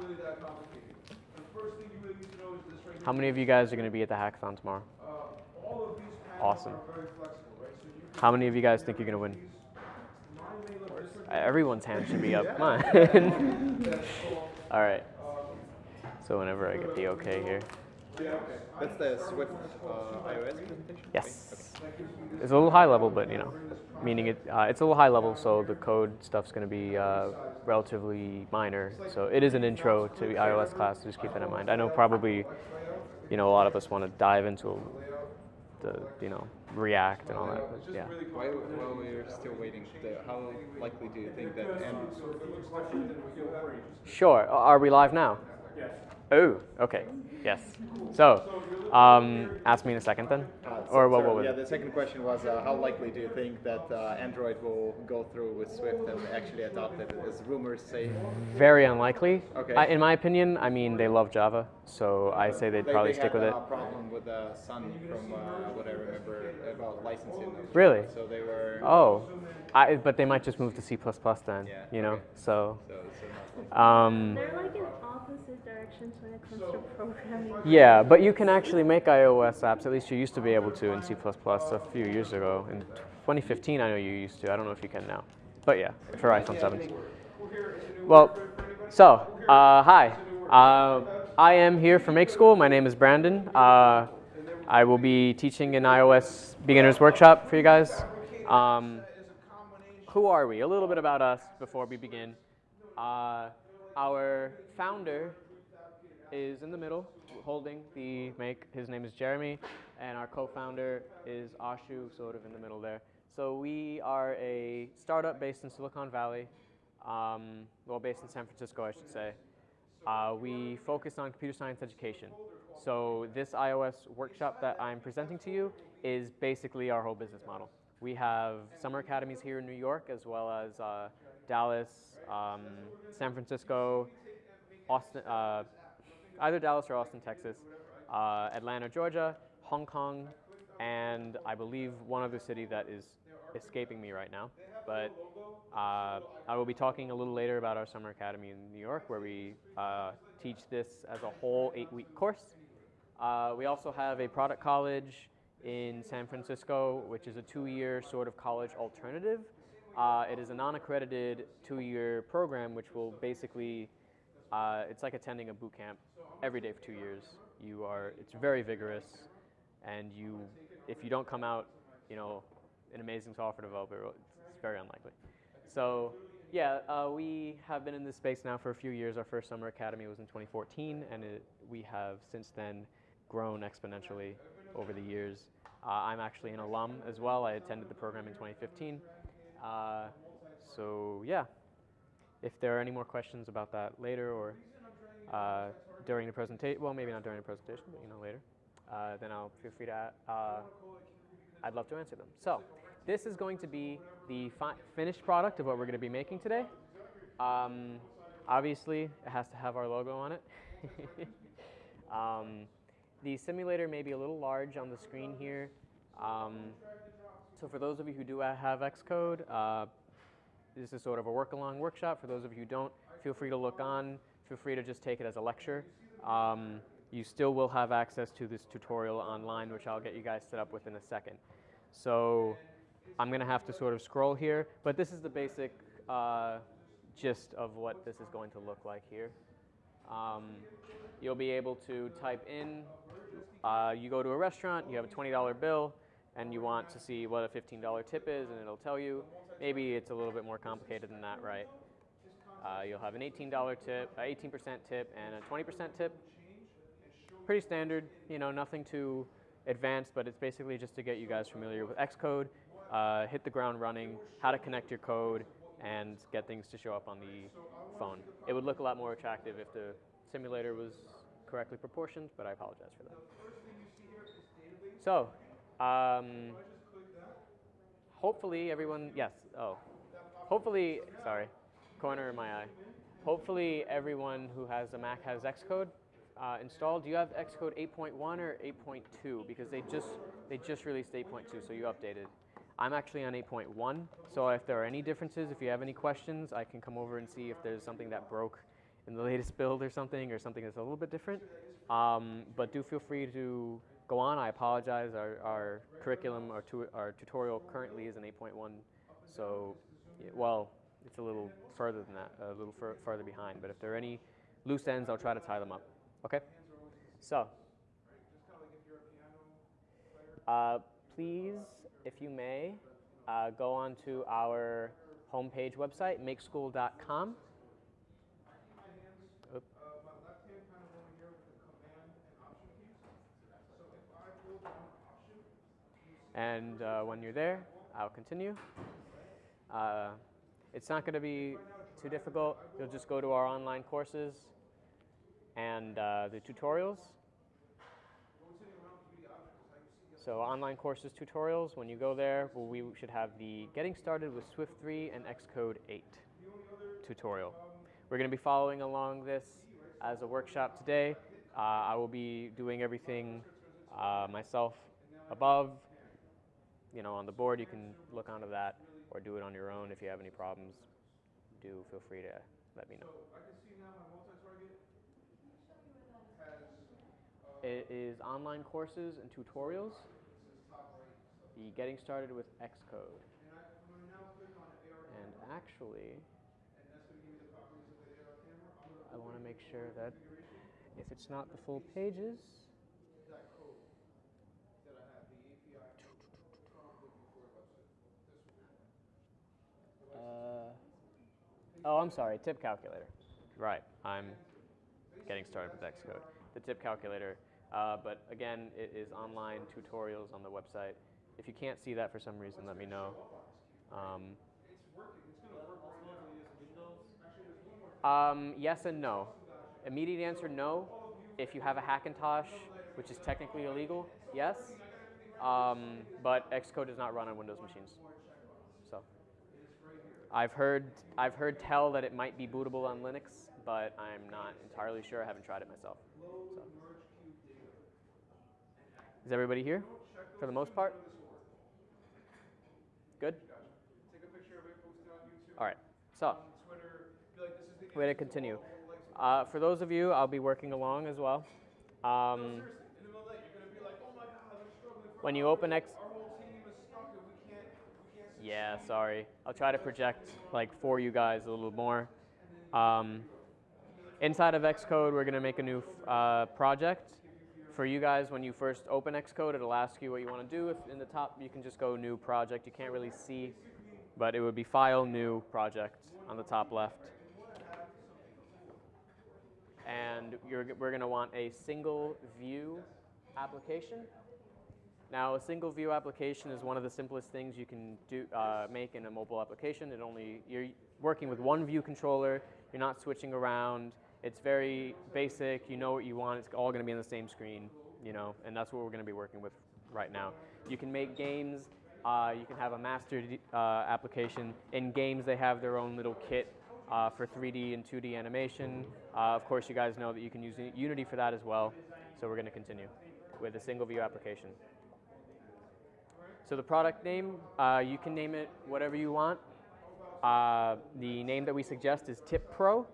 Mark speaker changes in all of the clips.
Speaker 1: really that complicated. The first thing you really need to know is this right
Speaker 2: How many of you guys are going to be at the hackathon tomorrow?
Speaker 1: Uh, all of these panels
Speaker 2: Awesome.
Speaker 1: are very flexible, right? So you
Speaker 2: How many of you guys think you're going to win?
Speaker 1: mine may look.
Speaker 2: Everyone's hand should be up. Come on. All right. So whenever I get the okay here.
Speaker 3: That's the Swift uh, iOS presentation?
Speaker 2: Yes. It's a little high level, but you know, meaning it, uh, it's a little high level, so the code stuff's going to be uh, relatively minor. So it is an intro to the iOS class. So just keep that in mind. I know probably, you know, a lot of us want to dive into the, you know, React and all that. But yeah.
Speaker 3: While, while we're still waiting, how likely do you think that Android
Speaker 2: Sure. Are we live now? Yes. Oh, okay. Yes. So, um, ask me in a second then.
Speaker 3: Uh,
Speaker 2: or what? What was
Speaker 3: yeah, the second question was uh, how likely do you think that uh, Android will go through with Swift and actually adopt it, as rumors say?
Speaker 2: Very unlikely.
Speaker 3: Okay.
Speaker 2: I, in my opinion, I mean they love Java, so I say they'd
Speaker 3: They,
Speaker 2: probably
Speaker 3: they
Speaker 2: stick with it.
Speaker 3: a problem with uh, Sun from uh, what I remember about licensing. them.
Speaker 2: Really?
Speaker 3: So they were.
Speaker 2: Oh, I, but they might just move to C++ then.
Speaker 3: Yeah,
Speaker 2: You know,
Speaker 3: okay.
Speaker 2: so.
Speaker 3: So, so
Speaker 2: Um,
Speaker 4: They're like in opposite directions when it comes to programming.
Speaker 2: yeah, but you can actually make iOS apps. At least you used to be able to in C++ a few years ago. In 2015, I know you used to. I don't know if you can now. But yeah, for iPhone 7s. Well, so, uh, hi. Uh, I am here for Make School. My name is Brandon. Uh, I will be teaching an iOS beginners workshop for you guys. Um, who are we? A little bit about us before we begin. Uh, our founder is in the middle, holding the make. His name is Jeremy, and our co-founder is Ashu, sort of in the middle there. So we are a startup based in Silicon Valley, um, well, based in San Francisco, I should say. Uh, we focus on computer science education. So this iOS workshop that I'm presenting to you is basically our whole business model. We have summer academies here in New York, as well as uh, Dallas, um, San Francisco, Austin, uh, either Dallas or Austin, Texas, uh, Atlanta, Georgia, Hong Kong, and I believe one other city that is escaping me right now. But uh, I will be talking a little later about our summer academy in New York, where we uh, teach this as a whole eight-week course. Uh, we also have a product college in San Francisco, which is a two-year sort of college alternative. Uh, it is a non-accredited two-year program, which will basically uh, it's like attending a boot camp every day for two years. You are, it's very vigorous, and you, if you don't come out, you know, an amazing software developer, it's very unlikely. So, yeah, uh, we have been in this space now for a few years. Our first summer academy was in 2014, and it, we have since then grown exponentially over the years. Uh, I'm actually an alum as well. I attended the program in 2015. Uh, so, yeah, if there are any more questions about that later or uh, during the presentation, well, maybe not during the presentation, but you know later, uh, then I'll feel free to. Uh, I'd love to answer them. So, this is going to be the fi- finished product of what we're going to be making today. Um, obviously, it has to have our logo on it. um, the simulator may be a little large on the screen here. Um, so, for those of you who do have Xcode, uh, this is sort of a work-along workshop. For those of you who don't, feel free to look on. Feel free to just take it as a lecture. Um, you still will have access to this tutorial online, which I'll get you guys set up with in a second. So I'm going to have to sort of scroll here, but this is the basic uh, gist of what this is going to look like here. Um, you'll be able to type in, uh, you go to a restaurant, you have a $20 bill, and you want to see what a $15 tip is, and it'll tell you. Maybe it's a little bit more complicated than that, right? Uh, you'll have an $18 tip, uh, 18% tip, and a 20% tip. Pretty standard, you know, nothing too advanced, but it's basically just to get you guys familiar with Xcode, uh, hit the ground running, how to connect your code, and get things to show up on the phone. It would look a lot more attractive if the simulator was correctly proportioned, but I apologize for that. So, um, hopefully everyone, yes, oh, hopefully, sorry, corner of my eye. Hopefully everyone who has a Mac has Xcode uh, installed. Do you have Xcode 8.1 or 8.2? Because they just they just released 8.2, so you updated. I'm actually on 8.1, so if there are any differences, if you have any questions, I can come over and see if there's something that broke in the latest build or something, or something that's a little bit different. Um, but do feel free to go on. I apologize. Our, our curriculum, our, tu- our tutorial currently is an 8.1, so well, it's a little further than that, a little farther behind. But if there are any loose ends, I'll try to tie them up. Okay. So. Uh, please, if you may, uh, go on to our homepage website, makeschool.com. Oop.
Speaker 1: Uh, my left hand kind of over here with the command and option keys. So if I hold down option,
Speaker 2: And uh, when you're there, I'll continue. Uh, it's not going to be too difficult. You'll just go to our online courses and uh, the tutorials. So online courses tutorials, when you go there, we should have the Getting Started with Swift 3 and Xcode 8 tutorial. We're going to be following along this as a workshop today. Uh, I will be doing everything uh, myself above, you know, on the board. You can look onto that or do it on your own. If you have any problems, do feel free to let me know.
Speaker 1: I can see now my multi-target has,
Speaker 2: It is online courses and tutorials. The Getting Started with Xcode.
Speaker 1: and I, I'm gonna now click on AR,
Speaker 2: And actually,
Speaker 1: and that's gonna give me the properties of the AR camera. I'm gonna
Speaker 2: I want to make sure that if it's not the full pages,
Speaker 1: that code that I have, the API prompt looking for a website. This one.
Speaker 2: Uh, oh, I'm sorry, tip calculator. Right, I'm getting started with Xcode. The tip calculator, uh, but again, it is online tutorials on the website. If you can't see that for some reason, let me know. Um, Um, yes and no. Immediate answer, no. If you have a Hackintosh, which is technically illegal, yes. Um, but Xcode does not run on Windows machines. I've heard I've heard tell that it might be bootable on Linux, but I'm not entirely sure. I haven't tried it myself. So. Is everybody here for the most part? Good. All right. So. Way to continue. Uh, for those of you, I'll be working along as well. Um,
Speaker 1: Seriously, in the middle
Speaker 2: yeah, sorry. I'll try to project like for you guys a little more. Um, inside of Xcode, we're gonna make a new uh, project. For you guys, when you first open Xcode, it'll ask you what you want to do. If in the top, you can just go New Project. You can't really see, but it would be File, New Project on the top left. and we're going to want a single view application. Now, a single view application is one of the simplest things you can do, uh, make in a mobile application. It only you're working with one view controller. You're not switching around. It's very basic. You know what you want. It's all going to be on the same screen. You know, and that's what we're going to be working with right now. You can make games. Uh, you can have a master uh, application. In games, they have their own little kit uh, for 3D and 2D animation. Uh, of course, you guys know that you can use Unity for that as well. So we're going to continue with a single view application. So the product name, uh, you can name it whatever you want. Uh, the name that we suggest is Tip Pro,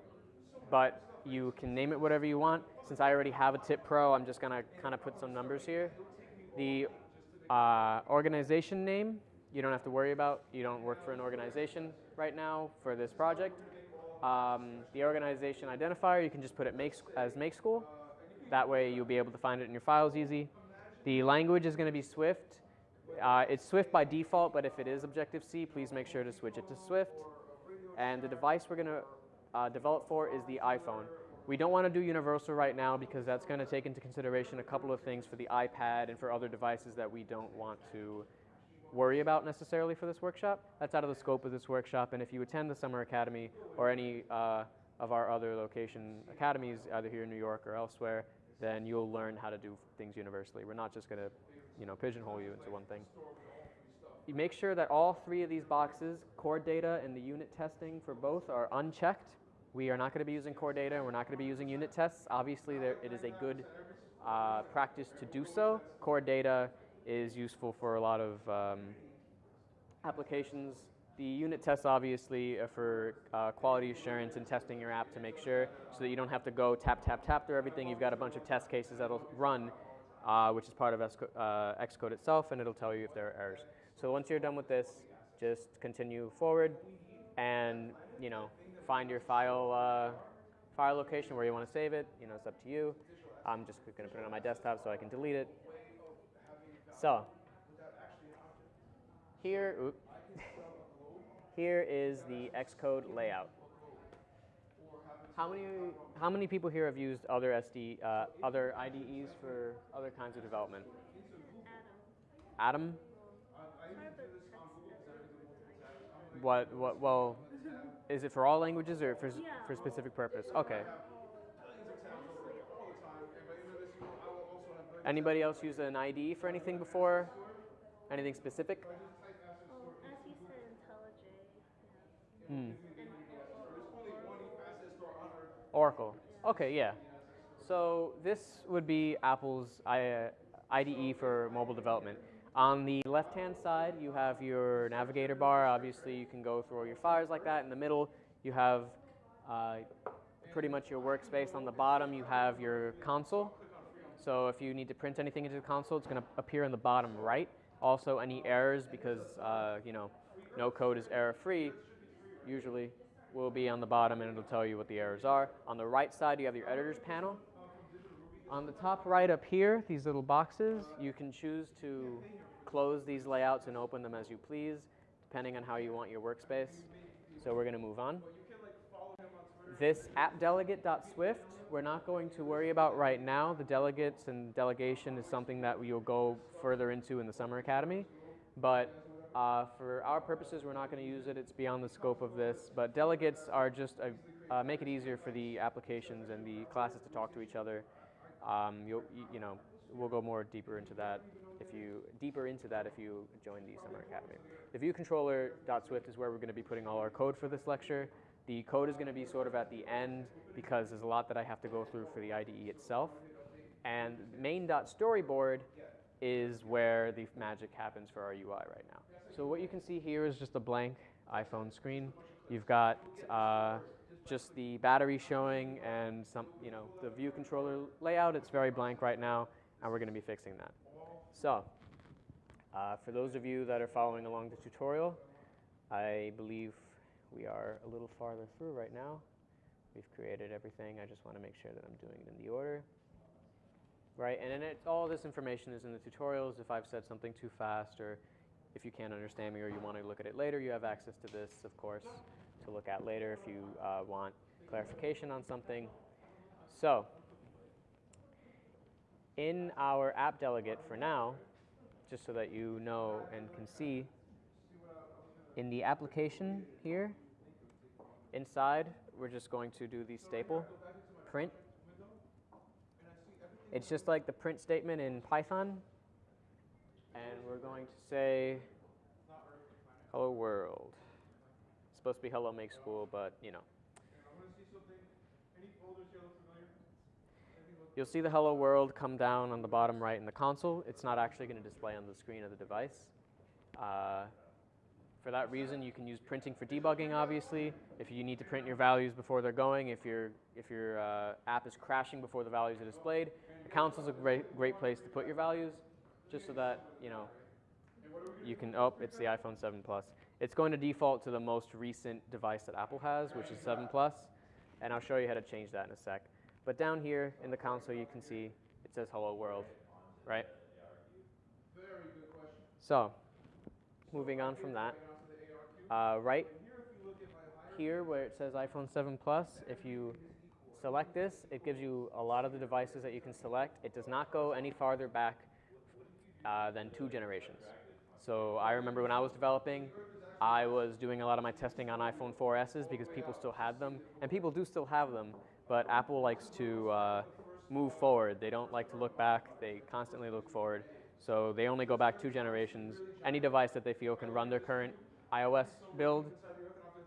Speaker 2: but you can name it whatever you want. Since I already have a Tip Pro, I'm just gonna kind of put some numbers here. The uh, organization name, you don't have to worry about. You don't work for an organization right now for this project. Um, the organization identifier, you can just put it make, as Make School. That way you'll be able to find it in your files easy. The language is going to be Swift. Uh, it's Swift by default, but if it is Objective-C, please make sure to switch it to Swift. And the device we're going to uh, develop for is the iPhone. We don't want to do universal right now because that's going to take into consideration a couple of things for the iPad and for other devices that we don't want to worry about necessarily for this workshop. That's out of the scope of this workshop. And if you attend the Summer Academy or any uh, of our other location academies, either here in New York or elsewhere, then you'll learn how to do things universally. We're not just going to, you know, pigeonhole you into one thing. You make sure that all three of these boxes, core data and the unit testing for both, are unchecked. We are not going to be using core data and we're not going to be using unit tests. Obviously, there, it is a good uh, practice to do so. Core data is useful for a lot of um, applications The unit tests obviously are for uh, quality assurance and testing your app to make sure so that you don't have to go tap, tap, tap through everything. You've got a bunch of test cases that'll run, uh, which is part of uh, Xcode itself, and it'll tell you if there are errors. So once you're done with this, just continue forward and, you know, find your file, uh, file location where you want to save it. You know, it's up to you. I'm just going to put it on my desktop so I can delete it. So, here, here is the Xcode layout. How many, how many people here have used other SD, uh, other IDEs for other kinds of development? Adam. What, what, well, is it for all languages or for,
Speaker 4: Yeah.
Speaker 2: for a specific purpose? Okay. Anybody else use an IDE for anything before? Anything specific?
Speaker 4: Oh, as you said, IntelliJ.
Speaker 2: Hmm. Oracle. Okay, yeah. So this would be Apple's IDE for mobile development. On the left-hand side, you have your navigator bar. Obviously, you can go through all your files like that. In the middle, you have uh, pretty much your workspace. On the bottom, you have your console. So if you need to print anything into the console, it's going to appear in the bottom right. Also, any errors, because uh, you know, no code is error-free, usually will be on the bottom, and it'll tell you what the errors are. On the right side, you have your editor's panel. On the top right up here, these little boxes, you can choose to close these layouts and open them as you please, depending on how you want your workspace. So we're going to move on. This appdelegate.swift, we're not going to worry about right now. The delegates and delegation is something that we'll go further into in the Summer Academy. But uh, for our purposes, we're not going to use it. It's beyond the scope of this. But delegates are just a, uh, make it easier for the applications and the classes to talk to each other. Um, you, you know, we'll go more deeper into that if you deeper into that if you join the Summer Academy. The viewcontroller.swift is where we're going to be putting all our code for this lecture. The code is going to be sort of at the end because there's a lot that I have to go through for the IDE itself. And main.storyboard is where the magic happens for our UI right now. So what you can see here is just a blank iPhone screen. You've got uh, just the battery showing and some, you know, the view controller layout. It's very blank right now, and we're going to be fixing that. So, uh, for those of you that are following along the tutorial, I believe we are a little farther through right now. We've created everything. I just want to make sure that I'm doing it in the order. Right, and then all this information is in the tutorials. If I've said something too fast or if you can't understand me or you want to look at it later, you have access to this, of course, to look at later if you uh, want clarification on something. So, in our app delegate for now, just so that you know and can see, in the application here, inside, we're just going to do the staple print. It's just like the print statement in Python. And we're going to say, hello world. It's supposed to be hello make school, but you know. You'll see the hello world come down on the bottom right in the console. It's not actually going to display on the screen of the device. Uh, for that reason, you can use printing for debugging, obviously. If you need to print your values before they're going, if, your if your uh, app is crashing before the values are displayed, the console's a great, great place to put your values, just so that, you know, you can, oh, it's the iPhone 7 Plus. It's going to default to the most recent device that Apple has, which is 7 Plus, and I'll show you how to change that in a sec. But down here in the console, you can see it says hello world, right? So, moving on from that, uh, right here where it says iPhone 7 Plus, if you select this, it gives you a lot of the devices that you can select. It does not go any farther back uh, than two generations. So I remember when I was developing, I was doing a lot of my testing on iPhone 4Ss because people still had them, and people do still have them, but Apple likes to uh, move forward. They don't like to look back, they constantly look forward. So they only go back two generations. Any device that they feel can run their current iOS build,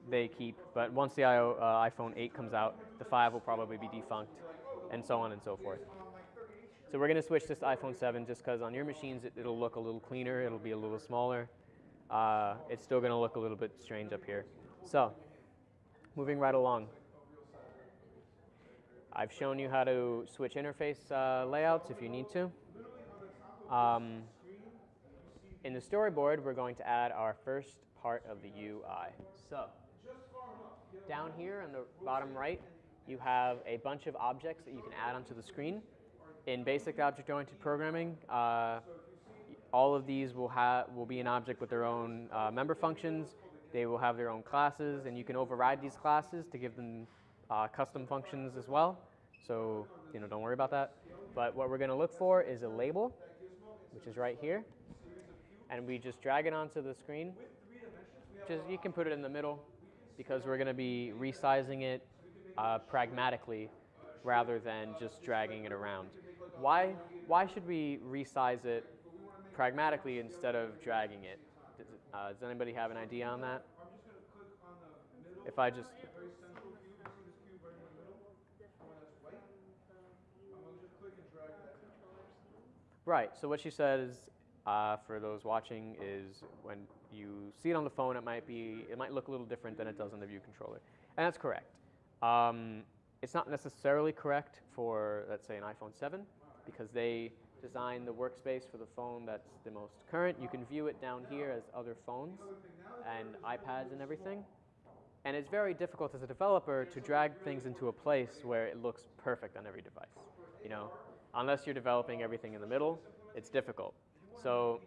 Speaker 2: they keep. But once the uh, iPhone 8 comes out, the 5 will probably be defunct, and so on and so forth. So we're going to switch this to iPhone 7 just because on your machines it, it'll look a little cleaner, it'll be a little smaller. uh, it's still going to look a little bit strange up here. So, moving right along. I've shown you how to switch interface uh, layouts if you need to. Um, in the storyboard, we're going to add our first part of the UI. So, down here on the bottom right, you have a bunch of objects that you can add onto the screen. In basic object-oriented programming, uh, all of these will have will be an object with their own uh, member functions. They will have their own classes, and you can override these classes to give them uh, custom functions as well. So you know, don't worry about that. But what we're going to look for is a label, which is right here, and we just drag it onto the screen. Just you can put it in the middle because we're going to be resizing it uh, pragmatically rather than just dragging it around. Why, why should we resize it pragmatically instead of dragging it? Does, uh, does anybody have an idea on that? If I just, right, so what she said is, uh, for those watching, is when you see it on the phone, it might be, it might look a little different than it does on the view controller. And that's correct. Um, it's not necessarily correct for, let's say, an iPhone 7 because they design the workspace for the phone that's the most current. You can view it down here as other phones and iPads and everything. And it's very difficult as a developer to drag things into a place where it looks perfect on every device. You know, unless you're developing everything in the middle, it's difficult. So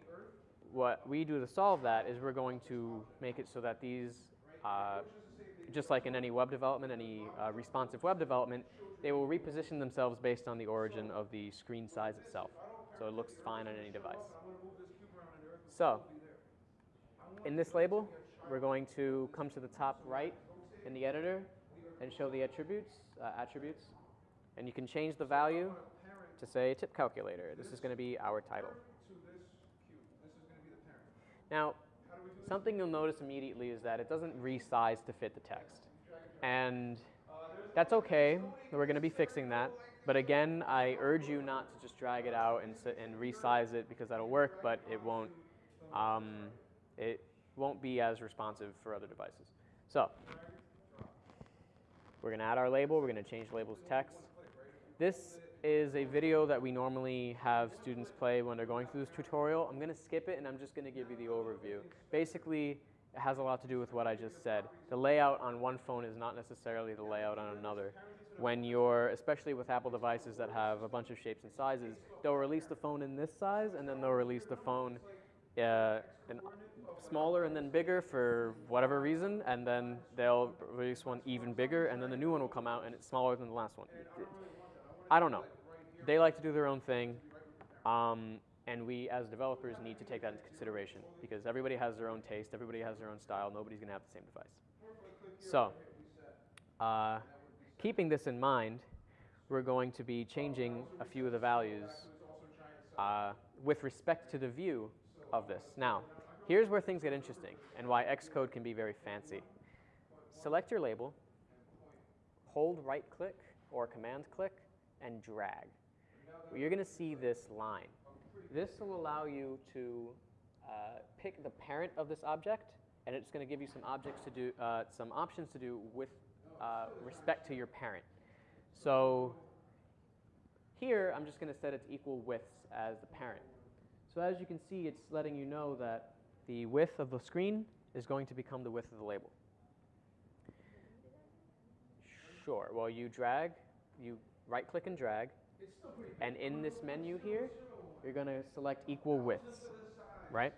Speaker 2: what we do to solve that is we're going to make it so that these, uh, just like in any web development, any uh, responsive web development, they will reposition themselves based on the origin of the screen size itself. So it looks fine on any device. So, in this label, we're going to come to the top right in the editor and show the attributes, uh, attributes. And you can change the value to say tip calculator. This is going to be our title. Now, something you'll notice immediately is that it doesn't resize to fit the text. And that's okay. We're going to be fixing that. But again, I urge you not to just drag it out and, and resize it because that'll work, but it won't, um, it won't be as responsive for other devices. So, we're going to add our label. We're going to change label's text. This is a video that we normally have students play when they're going through this tutorial. I'm going to skip it and I'm just going to give you the overview. Basically, it has a lot to do with what I just said. The layout on one phone is not necessarily the layout on another. When you're, especially with Apple devices that have a bunch of shapes and sizes, they'll release the phone in this size and then they'll release the phone uh, in smaller and then bigger for whatever reason, and then they'll release one even bigger, and then the new one will come out and it's smaller than the last one. I don't know. They like to do their own thing, um, and we as developers need to take that into consideration because everybody has their own taste, everybody has their own style, nobody's going to have the same device. So, uh, keeping this in mind, we're going to be changing a few of the values uh, with respect to the view of this. Now, here's where things get interesting and why Xcode can be very fancy. Select your label, hold right click or command click, and drag. You're going to see this line. This will allow you to uh, pick the parent of this object, and it's going to give you some objects to do, uh, some options to do with uh, respect to your parent. So here, I'm just going to set its equal widths as the parent. So as you can see, it's letting you know that the width of the screen is going to become the width of the label. Sure. Well, you drag, you right click and drag, and in this menu here, you're going to select equal widths, right?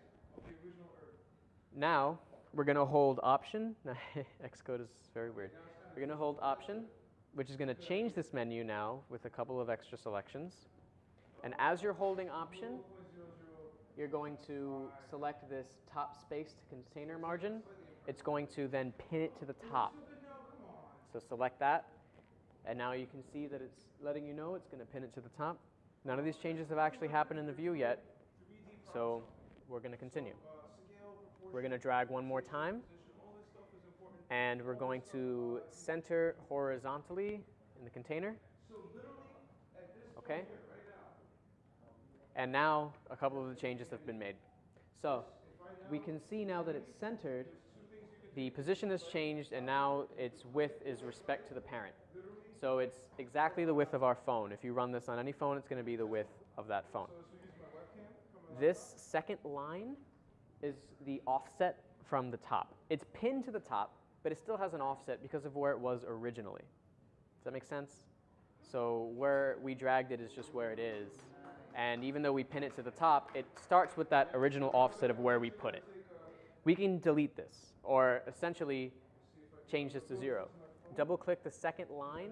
Speaker 2: Now, we're going to hold option. Xcode is very weird. We're going to hold option, which is going to change this menu now with a couple of extra selections. And as you're holding option, you're going to select this top spaced container margin. It's going to then pin it to the top. So select that, and now you can see that it's letting you know it's going to pin it to the top. None of these changes have actually happened in the view yet, so we're going to continue. We're going to drag one more time, and we're going to center horizontally in the container. Okay? And now a couple of the changes have been made. So we can see now that it's centered, the position has changed and now its width is respect to the parent. So it's exactly the width of our phone. If you run this on any phone, it's going to be the width of that phone. This second line is the offset from the top. It's pinned to the top, but it still has an offset because of where it was originally. Does that make sense? So where we dragged it is just where it is. And even though we pin it to the top, it starts with that original offset of where we put it. We can delete this, or essentially change this to zero. Double click the second line.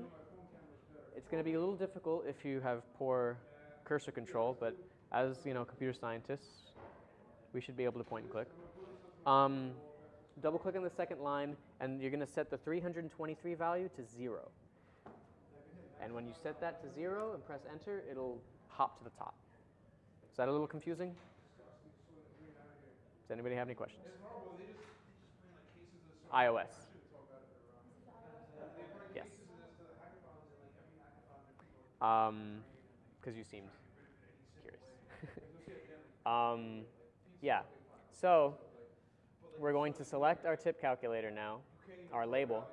Speaker 2: It's going to be a little difficult if you have poor cursor control, but as you know, computer scientists, we should be able to point and click. Um, double click on the second line, and you're going to set the 323 value to zero. And when you set that to zero and press enter, it'll hop to the top. Is that a little confusing? Does anybody have any questions? iOS. Yes. Um, because you seemed curious. um, yeah. So we're going to select our tip calculator now, our label.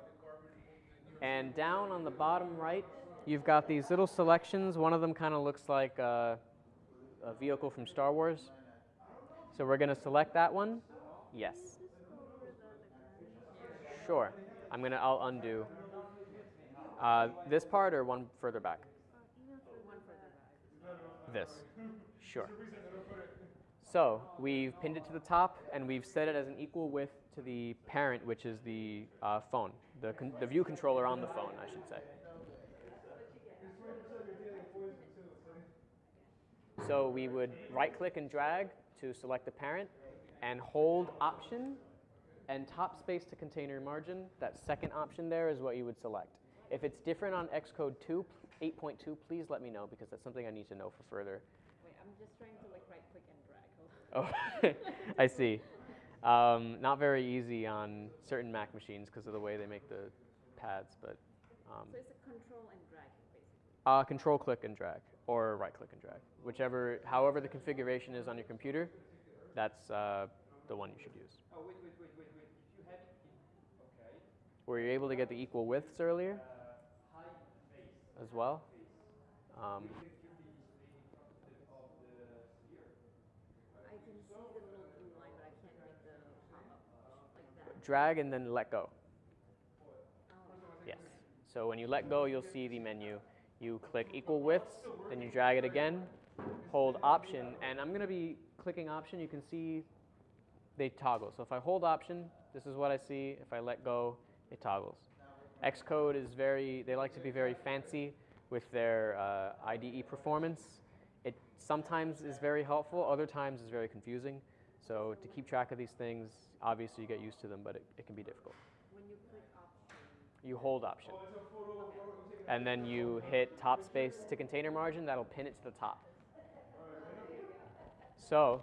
Speaker 2: And down on the bottom right, you've got these little selections. One of them kind of looks like a, a vehicle from Star Wars. So we're going to select that one. Yes. Sure. I'm going to, I'll undo. Uh, this part or one further back? This. Sure. So we've pinned it to the top and we've set it as an equal width to the parent, which is the uh, phone, the, the view controller on the phone, I should say. So we would right click and drag to select the parent and hold option and top space to container margin. That second option there is what you would select. If it's different on Xcode 2, 8.2, please let me know because that's something I need to know for further.
Speaker 5: Wait, I'm just trying to like right click and drag.
Speaker 2: Oh, I see. Um, not very easy on certain Mac machines because of the way they make the pads, but um,
Speaker 5: So it's a control and drag basically.
Speaker 2: uh, control click and drag or right click and drag, whichever, however the configuration is on your computer, that's uh, the one you should use.
Speaker 6: Oh, wait, wait, wait, wait, wait. If you have it okay,
Speaker 2: Were you able to get the equal widths earlier
Speaker 6: uh, high face,
Speaker 2: as well? Um,
Speaker 6: you can feel the display in front of the, of the sphere.
Speaker 5: I can see the little blue line, but I can't make the pop up like that.
Speaker 2: drag and then let go.
Speaker 5: Oh,
Speaker 2: Yes. So when you let go, you'll see the menu. You click equal widths, then you drag it again, hold option, and I'm going to be clicking option. You can see they toggle. So if I hold option, this is what I see. If I let go, it toggles. Xcode is very, they like to be very fancy with their uh, IDE performance. It sometimes is very helpful, other times is very confusing. So to keep track of these things, obviously you get used to them, but it, it can be difficult.
Speaker 5: when you click option.
Speaker 2: You hold option. And then you hit top space to container margin, that'll pin it to the top. So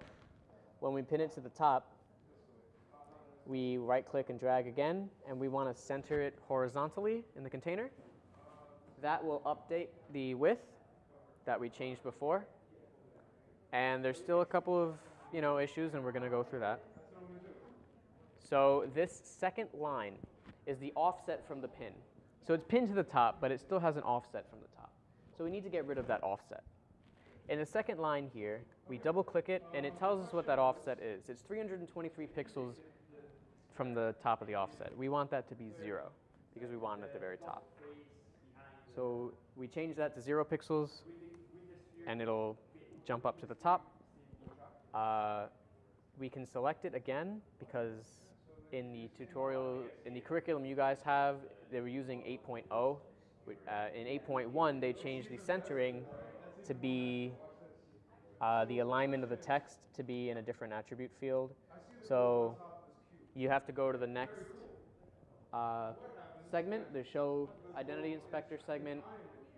Speaker 2: when we pin it to the top, we right click and drag again, and we want to center it horizontally in the container. That will update the width that we changed before. And there's still a couple of you know issues, and we're going to go through that. So this second line is the offset from the pin. So it's pinned to the top, but it still has an offset from the top. So we need to get rid of that offset. In the second line here, we double click it and it tells us what that offset is. It's 323 pixels from the top of the offset. We want that to be zero because we want it at the very top. So we change that to zero pixels and it'll jump up to the top. Uh, we can select it again because in the tutorial, in the curriculum you guys have, they were using 8.0. Uh, in 8.1, they changed the centering to be uh, the alignment of the text to be in a different attribute field. So you have to go to the next uh, segment, the show identity inspector segment,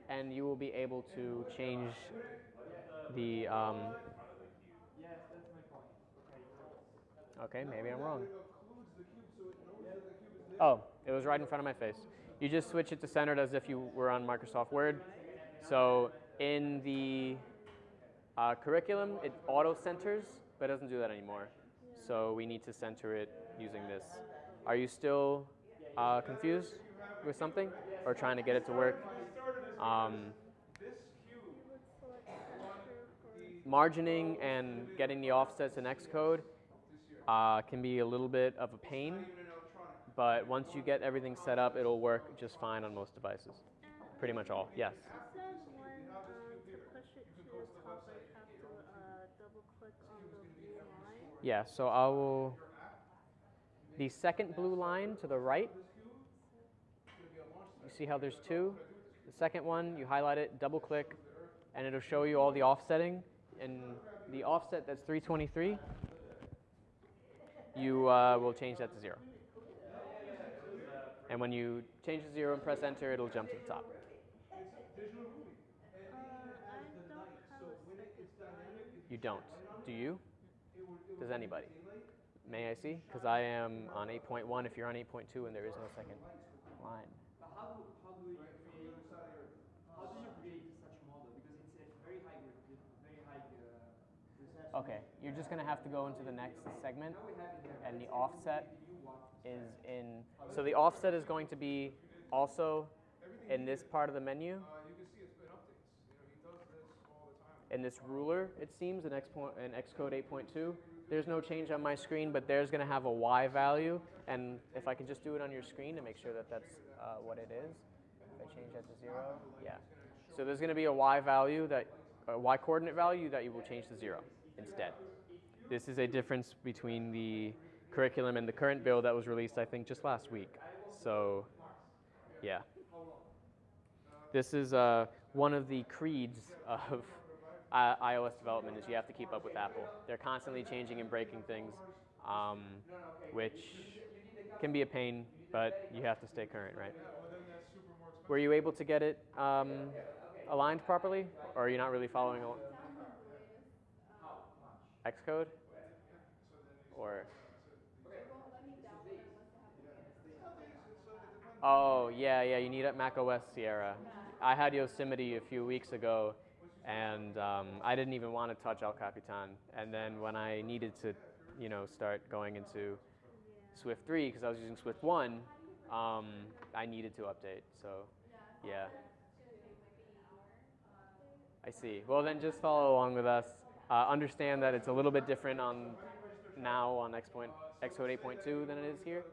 Speaker 2: and you will be able to change the. Um, okay, maybe I'm wrong. Oh, it was right in front of my face. You just switch it to centered as if you were on Microsoft Word. So in the uh, curriculum, it auto centers, but it doesn't do that anymore. So we need to center it using this. Are you still uh, confused with something or trying to get it to work? Um, margining and getting the offsets in Xcode uh, can be a little bit of a pain, but once you get everything set up, it'll work just fine on most devices. Pretty much all, yes.
Speaker 4: It said when um, to push it to the top, I have to uh, double click on the blue line.
Speaker 2: Yeah, so I will. The second blue line to the right, you see how there's two? The second one, you highlight it, double click, and it'll show you all the offsetting. And the offset that's 323, you uh, will change that to zero. And when you change to zero and press enter, it'll jump to the top. You don't. Do you? Does anybody? May I see? Because I am on 8.1 if you're on 8.2 and there is no second line.
Speaker 6: But how do, you create, how do you create such model? Because it's a very high, re- very high reception.
Speaker 2: Okay, you're just gonna have to go into the next segment,
Speaker 6: Now we have in there,
Speaker 2: and the offset is in. So the offset is going to be also in this part of the menu,
Speaker 1: Uh, you can see it's been updates. You know, he does this all the time.
Speaker 2: in this ruler. It seems in X point, in Xcode 8.2. There's no change on my screen, but there's gonna have a Y value, and if I can just do it on your screen to make sure that that's uh, what it is. If I change that to zero, yeah. So there's gonna be a Y value that, a Y coordinate value that you will change to zero instead. This is a difference between the curriculum and the current bill that was released, I think, just last week. So, yeah. This is uh, one of the creeds of uh, iOS development is you have to keep up with Apple. They're constantly changing and breaking things, um, which can be a pain, but you have to stay current, right? Were you able to get it um, aligned properly, or are you not really following Xcode? Or Oh yeah, yeah. You need Mac OS Sierra. I had Yosemite a few weeks ago, and um, I didn't even want to touch El Capitan. And then when I needed to, you know, start going into Swift 3 because I was using Swift 1, um, I needed to update. So, yeah. I see. Well, then just follow along with us. Uh, understand that it's a little bit different on now on X point, Xcode 8.2 than it is here.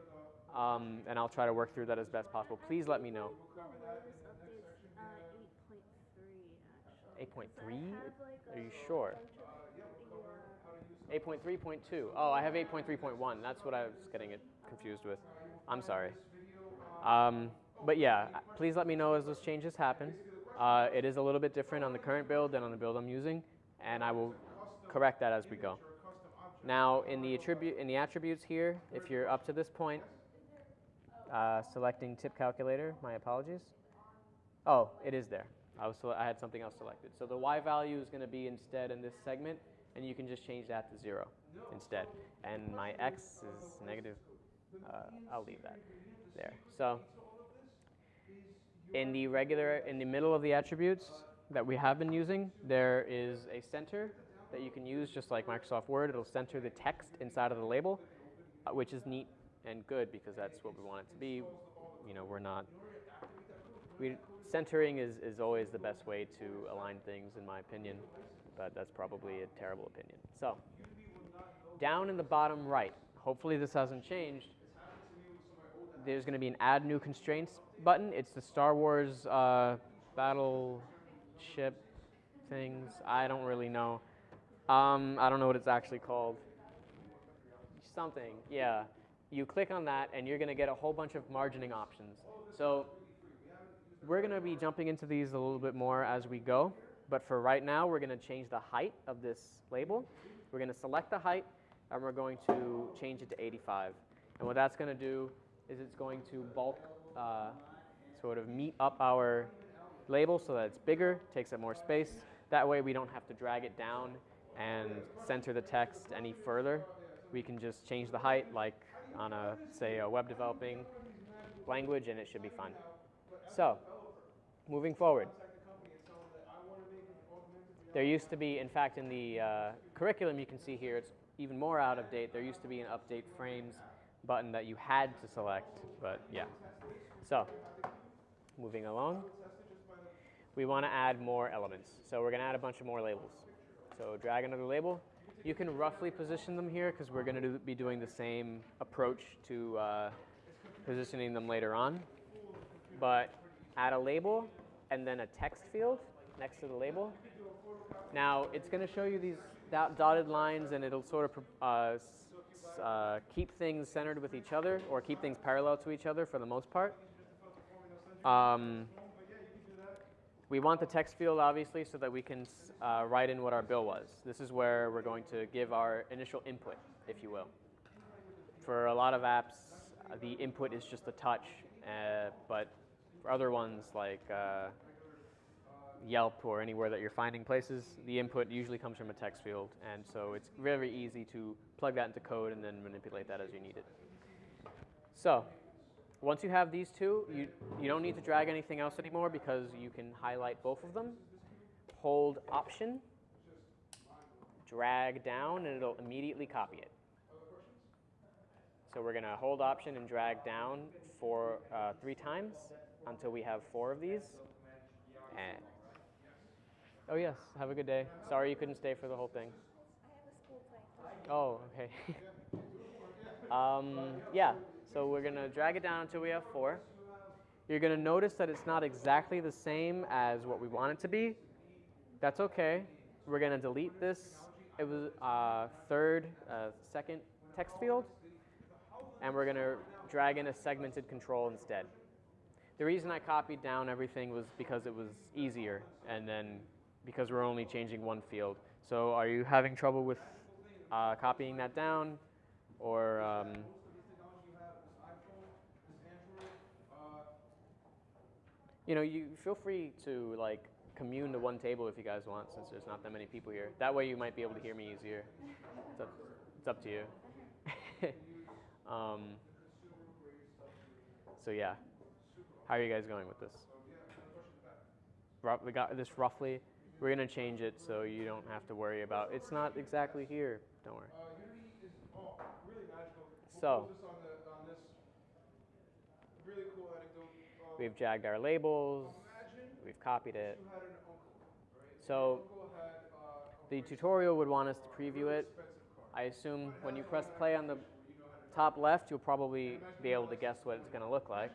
Speaker 2: Um, and I'll try to work through that as best possible. Please let me know.
Speaker 4: The latest update's uh, 8.3 actually.
Speaker 2: 8.3?
Speaker 4: I have, like,
Speaker 2: Are you sure?
Speaker 4: bunch of the, uh,
Speaker 2: 8.3.2. Oh, I have 8.3.1. That's what I was getting it confused with. I'm sorry. Um, but yeah, please let me know as those changes happen. Uh, it is a little bit different on the current build than on the build I'm using, and I will correct that as we go. Now, in the attribute in the attributes here, if you're up to this point, uh, selecting tip calculator. My apologies. Oh, it is there. I was I had something else selected. So the y value is going to be instead in this segment, and you can just change that to zero instead. And my x is negative. Uh, I'll leave that there. So in the regular, in the middle of the attributes that we have been using, there is a center that you can use just like Microsoft Word. It'll center the text inside of the label, uh, which is neat and good because that's what we want it to be. You know, we're not. We, centering is, is always the best way to align things, in my opinion, but that's probably a terrible opinion. So, down in the bottom right, hopefully this hasn't changed. There's going to be an Add New Constraints button. It's the Star Wars uh, battleship things. I don't really know. Um, I don't know what it's actually called. Something, yeah. You click on that, and you're going to get a whole bunch of margining options. So we're going to be jumping into these a little bit more as we go. But for right now, we're going to change the height of this label. We're going to select the height, and we're going to change it to 85. And what that's going to do is it's going to bulk, uh, sort of meet up our label so that it's bigger, takes up more space. That way we don't have to drag it down and center the text any further. We can just change the height like on a, say, a web developing language and it should be fine. So, moving forward. There used to be, in fact, in the uh, curriculum you can see here, it's even more out of date, there used to be an update frames button that you had to select, but yeah. So, moving along, we want to add more elements. So we're going to add a bunch of more labels. So drag another label. You can roughly position them here because we're going to do, be doing the same approach to uh, positioning them later on. But add a label and then a text field next to the label. Now it's going to show you these dotted lines and it'll sort of uh, uh, keep things centered with each other or keep things parallel to each other for the most part. Um, we want the text field obviously so that we can uh, write in what our bill was. This is where we're going to give our initial input, if you will. For a lot of apps, the input is just a touch, uh, but other ones like uh, Yelp or anywhere that you're finding places, the input usually comes from a text field, and so it's very easy to plug that into code and then manipulate that as you need it. So, once you have these two, you, you don't need to drag anything else anymore because you can highlight both of them. Hold Option, drag down, and it'll immediately copy it. So we're going to hold Option and drag down for uh, three times until we have four of these. And oh yes, have a good day. Sorry you couldn't stay for the whole thing. Oh, okay. um, yeah, so we're gonna drag it down until we have four. You're gonna notice that it's not exactly the same as what we want it to be. That's okay. We're gonna delete this. It was uh, third, uh, second text field, and we're gonna drag in a segmented control instead. The reason I copied down everything was because it was easier, and then because we're only changing one field. So are you having trouble with uh, copying that down, or um, you know, you feel free to like commune to one table if you guys want, since there's not that many people here. That way, you might be able to hear me easier. It's up, it's up to you. um, so yeah, how are you guys going with this? We got this roughly. We're gonna change it so you don't have to worry about. It's not exactly here. Don't worry.
Speaker 1: Uh, oh, really magical. We'll
Speaker 2: So-
Speaker 1: close this on the, on this really cool anecdote. Uh,
Speaker 2: We've jagged our labels. We've copied it.
Speaker 1: you had an uncle, right?
Speaker 2: So
Speaker 1: uh,
Speaker 2: the tutorial would want us to preview it. I assume when you press play on the top left, you'll probably be able to guess what it's going to look like.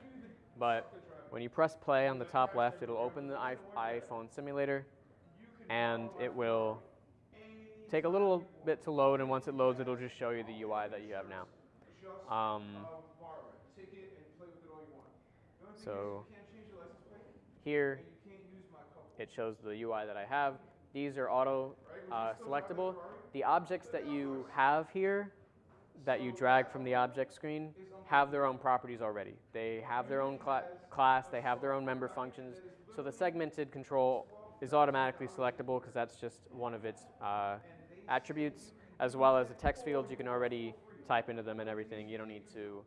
Speaker 2: But when you press play on the top left, it'll open the iPhone simulator and it will take a little bit to load. And once it loads, it'll just show you the UI that you have now. Um, so here, it shows the UI that I have. These are auto uh, selectable. The objects that you have here, that you drag from the object screen, have their own properties already. They have their own cla- class, they have their own member functions. So the segmented control is automatically selectable because that's just one of its uh, attributes, as well as the text fields you can already type into them and everything. You don't need to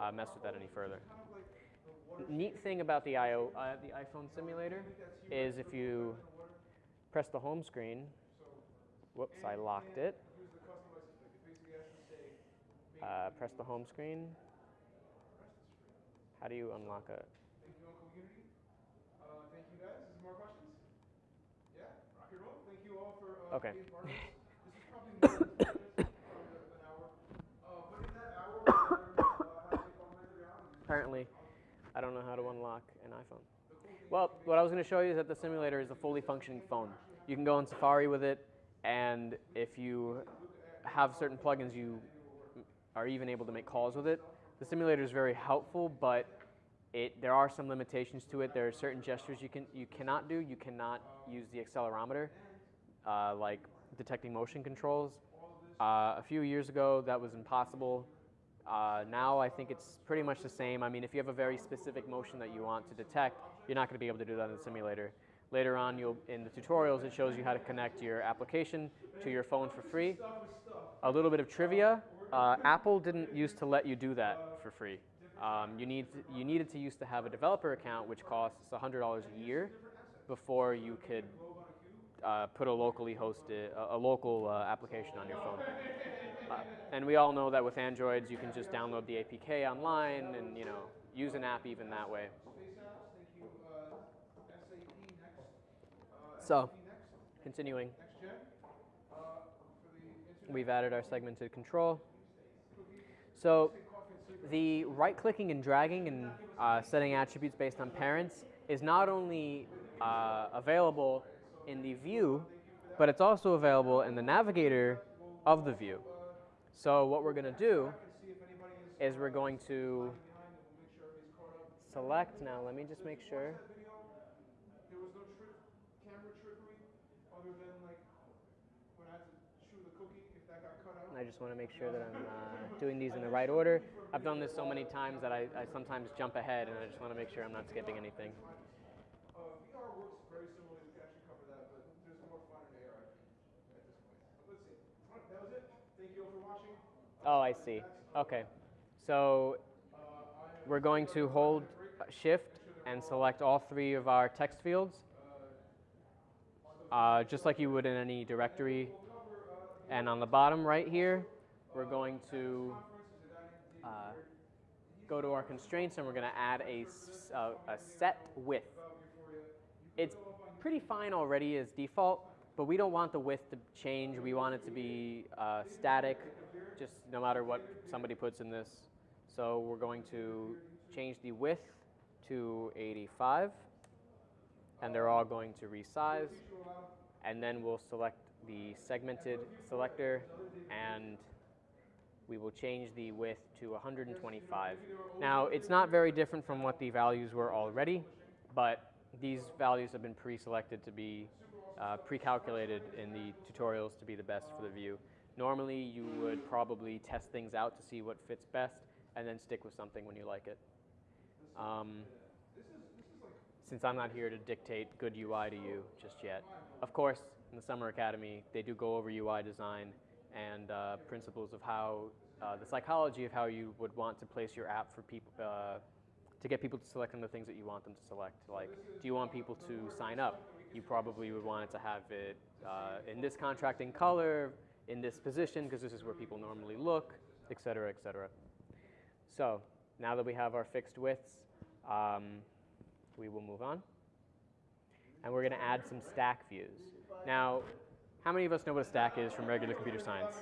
Speaker 2: uh, mess with that any further neat thing about the IO, uh, the iPhone simulator is if you press the home screen. Whoops, I locked it. Uh, press the home screen. How do you unlock a?
Speaker 1: Thank you, Uncle Unity. Uh, thank you guys. Is more questions? Yeah, rock and roll. Thank you all for, uh,
Speaker 2: Okay.
Speaker 1: being part of this. This is probably more than ten minutes, probably an hour. Uh, but in that hour, uh, to take augmented.
Speaker 2: Apparently, I don't know how to unlock an iPhone. Well, what I was going to show you is that the simulator is a fully functioning phone. You can go in Safari with it, and if you have certain plugins, you are even able to make calls with it. The simulator is very helpful, but it, there are some limitations to it. There are certain gestures you can you cannot do. You cannot use the accelerometer, uh, like detecting motion controls. Uh, a few years ago, that was impossible. Uh, now I think it's pretty much the same. I mean, if you have a very specific motion that you want to detect, you're not going to be able to do that in the simulator. Later on, you'll in the tutorials, it shows you how to connect your application to your phone for free. A little bit of trivia: uh, Apple didn't used to let you do that for free. Um, you need you needed to used to have a developer account, which costs $100 a year, before you could uh, put a locally hosted, a, a local uh, application on your phone. Uh, and we all know that with Androids, you can just download the APK online and you know use an app even that way. So, continuing. We've added our segmented control. So, the right clicking and dragging and uh, setting attributes based on parents is not only uh, available in the view, but it's also available in the navigator of the view. So what we're going to do is we're going to select now. Let me just make sure.
Speaker 1: There was no trick, camera trickery, other than like when I had to chew the cookie, if that got cut out.
Speaker 2: I just want to make sure that I'm uh, doing these in the right order. I've done this so many times that I, I sometimes jump ahead, and I just want to make sure I'm not skipping anything.
Speaker 1: Uh, VR works very similarly. We actually cover that, but there's more fun in AR at this point. Let's see. That was it. Thank you all for watching.
Speaker 2: Oh, I see. Okay. So we're going to hold shift and select all three of our text fields, uh, just like you would in any directory. And on the bottom right here, we're going to uh, go to our constraints and we're going to add a, uh, a set width. It's pretty fine already as default, but we don't want the width to change. We want it to be uh, static, just no matter what somebody puts in this. So we're going to change the width to 85, and they're all going to resize. And then we'll select the segmented selector, and we will change the width to 125. Now, it's not very different from what the values were already, but these values have been pre-selected to be uh, pre-calculated in the tutorials to be the best for the view. Normally, you would probably test things out to see what fits best, and then stick with something when you like it. Um, since I'm not here to dictate good UI to you just yet. Of course, in the Summer Academy, they do go over UI design and uh, principles of how, uh, the psychology of how you would want to place your app for people, uh, to get people to select on the things that you want them to select. Like, do you want people to sign up? You probably would want it to have it uh, in this contracting color, in this position, because this is where people normally look, et cetera, et cetera. So now that we have our fixed widths, um, we will move on. And we're going to add some stack views. Now, how many of us know what a stack is from regular computer science?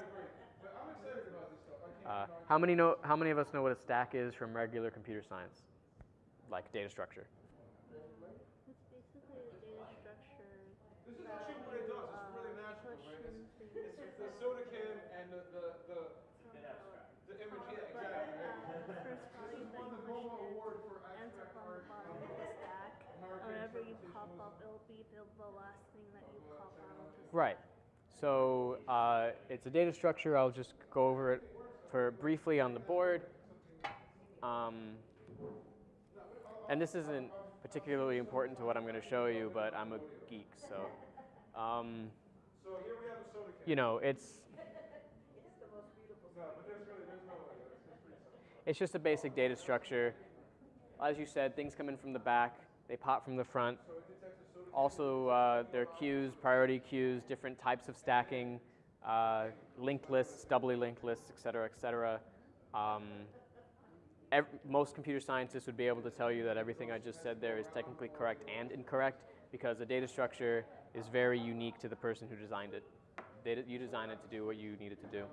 Speaker 2: Uh, how many know? How many of us know what a stack is from regular computer science, like data structure?
Speaker 4: It's basically a data structure.
Speaker 1: This is actually what it does. It's really natural, right? It's, it's the soda can and the, the, the, the image, yeah, exactly, right?
Speaker 4: The first value that you push
Speaker 1: Award for
Speaker 4: in ends up on the bottom of the stack. Whenever you pop up, it'll be the, the last thing that you pop out of the stack.
Speaker 2: Right. So uh, it's a data structure. I'll just go over it for briefly on the board. Um, and this isn't particularly important to what I'm going to show you, but I'm a geek, so um, you know it's
Speaker 1: it's
Speaker 2: just a basic data structure. As you said, things come in from the back, they pop from the front. Also, uh, there are queues, priority queues, different types of stacking, uh, linked lists, doubly linked lists, et cetera, et cetera. Um, most computer scientists would be able to tell you that everything I just said there is technically correct and incorrect because a data structure is very unique to the person who designed it. You designed it to do what you needed to do.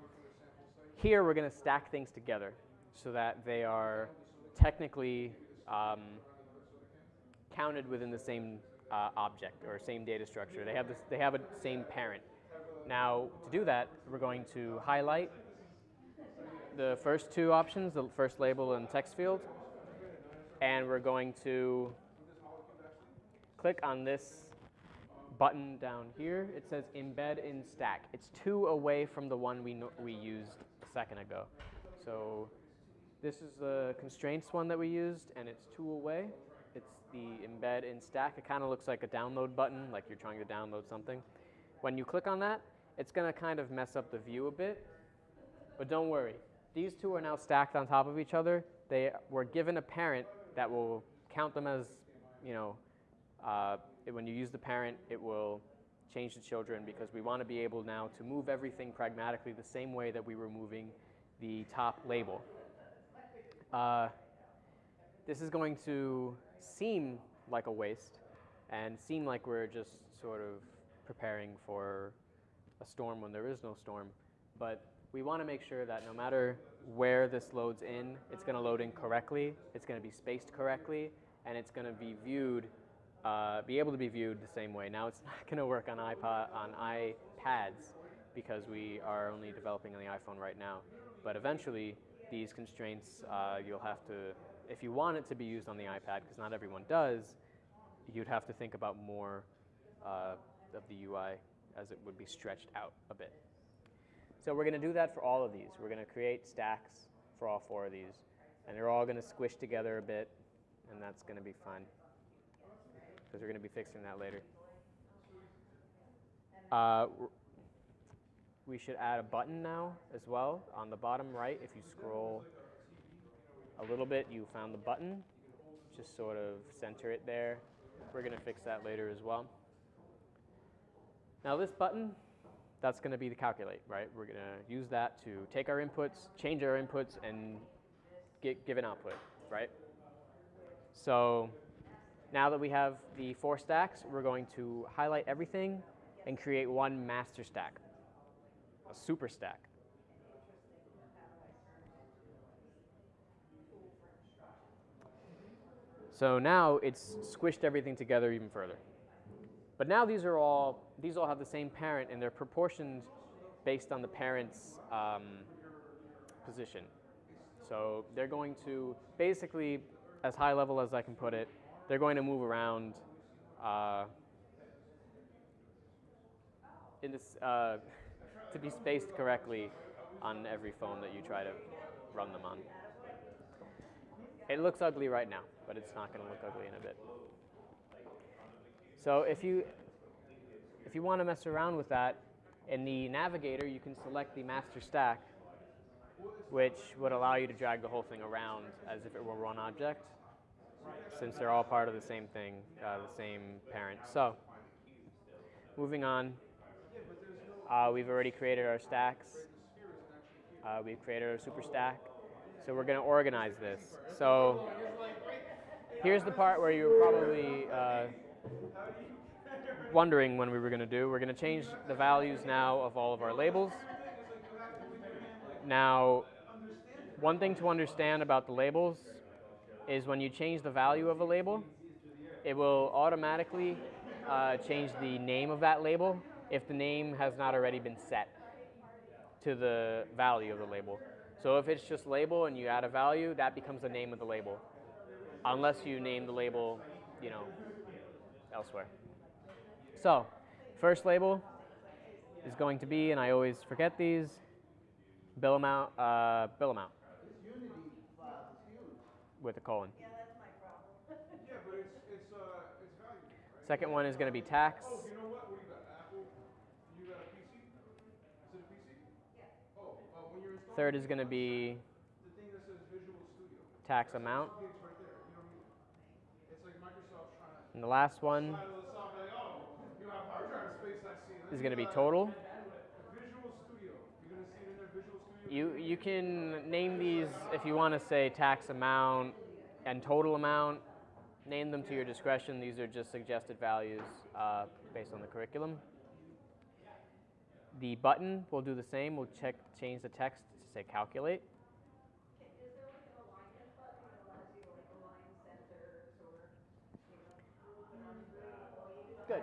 Speaker 2: Here, we're going to stack things together so that they are technically um, counted within the same uh, object or same data structure. They have this, they have a same parent. Now, to do that, we're going to highlight the first two options, the first label and text field, and we're going to click on this button down here. It says embed in stack. It's two away from the one we, we used a second ago. So this is the constraints one that we used, and it's two away. The embed in stack. It kind of looks like a download button, like you're trying to download something. When you click on that, it's going to kind of mess up the view a bit. But don't worry, these two are now stacked on top of each other. They were given a parent that will count them as, you know, uh, when you use the parent, it will change the children because we want to be able now to move everything pragmatically the same way that we were moving the top label. Uh, this is going to seem like a waste and seem like we're just sort of preparing for a storm when there is no storm. But we want to make sure that no matter where this loads in, it's going to load in correctly, it's going to be spaced correctly, and it's going to be viewed, uh, be able to be viewed the same way. Now it's not going to work on iPod, on iPads, because we are only developing on the iPhone right now. But eventually, these constraints uh, you'll have to, if you want it to be used on the iPad, because not everyone does, you'd have to think about more uh, of the UI as it would be stretched out a bit. So we're going to do that for all of these. We're going to create stacks for all four of these. And they're all going to squish together a bit, and that's going to be fun. Because we're going to be fixing that later. Uh, we should add a button now as well. On the bottom right, if you scroll a little bit, you found the button. Just sort of center it there. We're going to fix that later as well. Now this button, that's going to be the calculate, right? We're going to use that to take our inputs, change our inputs, and get, give an output, right? So now that we have the four stacks, we're going to highlight everything and create one master stack, a super stack. So now it's squished everything together even further. But now these are all, these all have the same parent and they're proportioned based on the parent's um, position. So they're going to, basically, as high level as I can put it, they're going to move around uh, in this, uh, to be spaced correctly on every phone that you try to run them on. It looks ugly right now, but it's not going to look ugly in a bit. So if you, if you want to mess around with that, in the navigator, you can select the master stack, which would allow you to drag the whole thing around as if it were one object, since they're all part of the same thing, uh, the same parent. So, moving on, uh, we've already created our stacks. Uh, we've created our super stack. So we're going to organize this. So here's the part where you're probably uh, wondering when we were going to do. We're going to change the values now of all of our labels. Now, one thing to understand about the labels is when you change the value of a label, it will automatically uh, change the name of that label if the name has not already been set to the value of the label. So if it's just label and you add a value, that becomes the name of the label, unless you name the label, you know, elsewhere. So, first label is going to be, and I always forget these, bill amount, uh, bill amount with a colon.
Speaker 1: Yeah, but it's, it's, uh, it's valuable, right?
Speaker 2: Second one is going to be tax.
Speaker 1: Oh, you know what? What do you got? Apple? You got a PC? Is it a PC? Yeah. Oh, uh, when you're installing
Speaker 2: Third is going to be tax amount. And the last one is going to be total. You, you can name these if you want to say tax amount and total amount. Name them to your discretion. These are just suggested values uh, based on the curriculum. The button will do the same. We'll check change the text to say calculate. Good.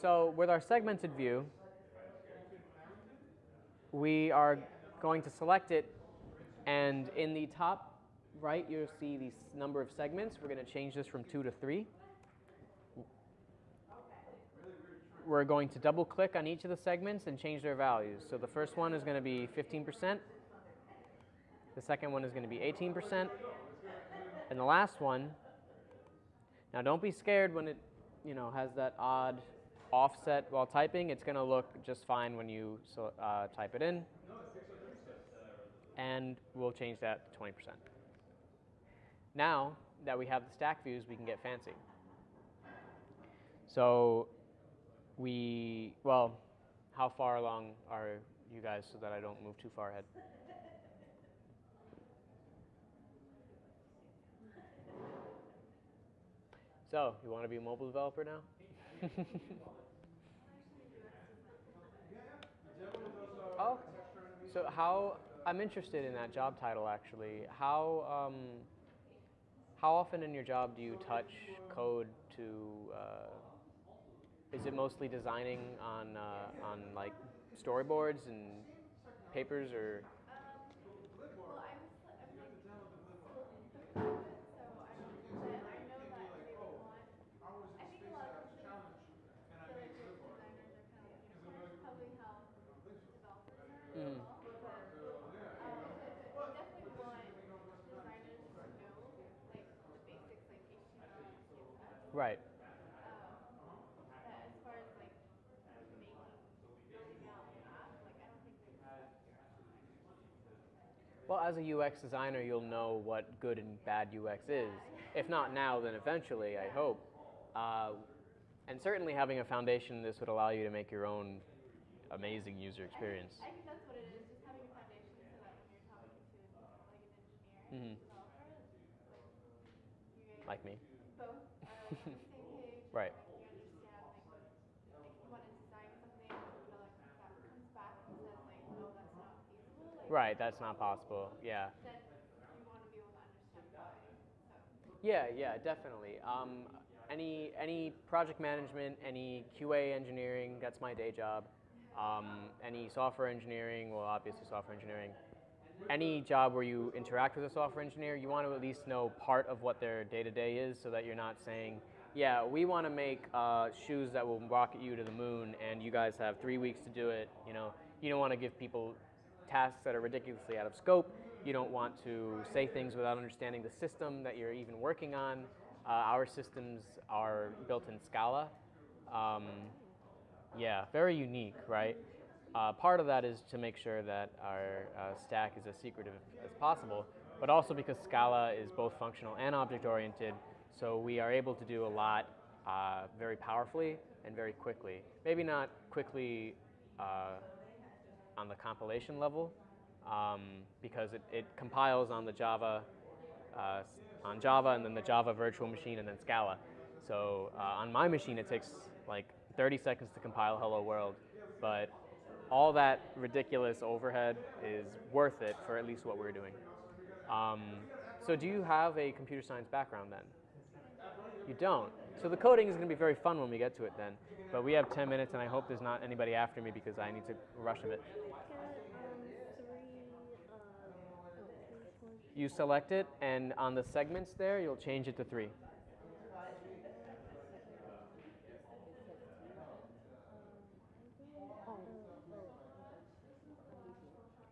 Speaker 2: So with our segmented view, we are going to select it, and in the top right, you'll see the number of segments. We're going to change this from two to three. We're going to double click on each of the segments and change their values. So the first one is going to be 15%. The second one is going to be 18%. And the last one, now don't be scared when it, you know, has that odd offset while typing. It's going to look just fine when you uh, type it in. And we'll change that to 20%. Now that we have the stack views, we can get fancy. So we, well, how far along are you guys so that I don't move too far ahead? So, you want to be a mobile developer now? oh, so how, I'm interested in that job title actually. How, um, how often in your job do you touch code to, uh, is it mostly designing on, uh, on like storyboards and papers or?
Speaker 7: Well, I'm, s- I'm like still in the it, so I don't, but I know that they would want, I think a lot of companies feel like their designers are kind of like unicorns, probably how developers are as
Speaker 2: Mm.
Speaker 7: well, but, um, they definitely want designers to know, like, the basics, like HTML and CSS.
Speaker 2: Right.
Speaker 7: Um, but as far as like making, building out an app, like I don't think there's
Speaker 2: Well, as a UX designer, you'll know what good and bad UX is. If not now, then eventually, I hope. Uh, and certainly having a foundation this would allow you to make your own amazing user experience.
Speaker 7: I think that's what it is, just having a foundation so that when you're talking to like an engineer, developer, like you guys
Speaker 2: Like me. Right.
Speaker 7: And, like you understand like like you want to design something, but like that comes back and says like, no, that's not feasible. Like,
Speaker 2: Right, that's not possible. Yeah.
Speaker 7: Then you want to be able to understand why. So.
Speaker 2: Yeah, yeah, definitely. Um, any any project management, any QA engineering, that's my day job. Um, any software engineering, well, obviously software engineering. Any job where you interact with a software engineer, you want to at least know part of what their day to day is, so that you're not saying, "Yeah, we want to make uh, shoes that will rocket you to the moon, and you guys have three weeks to do it." You know, you don't want to give people tasks that are ridiculously out of scope. You don't want to say things without understanding the system that you're even working on. Uh, our systems are built in Scala. Um, yeah, very unique, right? Uh, part of that is to make sure that our uh, stack is as secretive as possible, but also because Scala is both functional and object oriented, so we are able to do a lot uh, very powerfully and very quickly. Maybe not quickly uh, on the compilation level, um, because it, it compiles on the Java, uh, on Java and then the Java virtual machine and then Scala. So uh, on my machine, it takes like 30 seconds to compile Hello World, but all that ridiculous overhead is worth it for at least what we're doing. Um, so do you have a computer science background then? You don't. So the coding is going to be very fun when we get to it then. But we have 10 minutes, and I hope there's not anybody after me because I need to rush a bit. You select it, and on the segments there, you'll change it to three.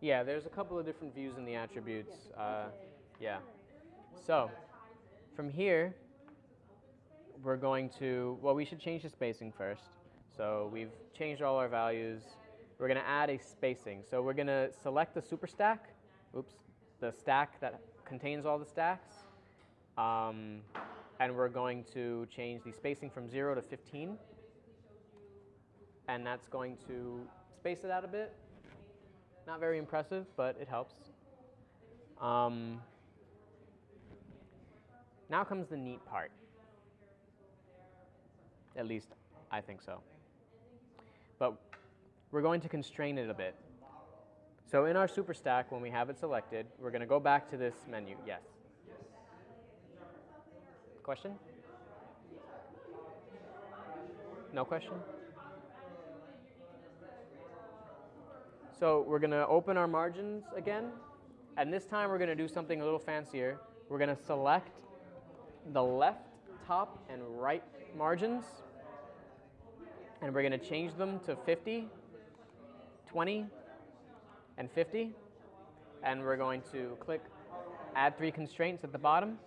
Speaker 2: Yeah, there's a couple of different views in the attributes. Uh, yeah. So, from here, we're going to, well, we should change the spacing first. So we've changed all our values. We're going to add a spacing. So we're going to select the super stack, oops, the stack that contains all the stacks. Um, and we're going to change the spacing from 0 to 15. And that's going to space it out a bit. Not very impressive, but it helps. Um, now comes the neat part. At least I think so. But we're going to constrain it a bit. So in our super stack, when we have it selected, we're going to go back to this menu. Yes. Question? No question? So we're going to open our margins again. And this time we're going to do something a little fancier. We're going to select the left top and right margins. And we're going to change them to 50, 20, and 50. And we're going to click add three constraints at the bottom.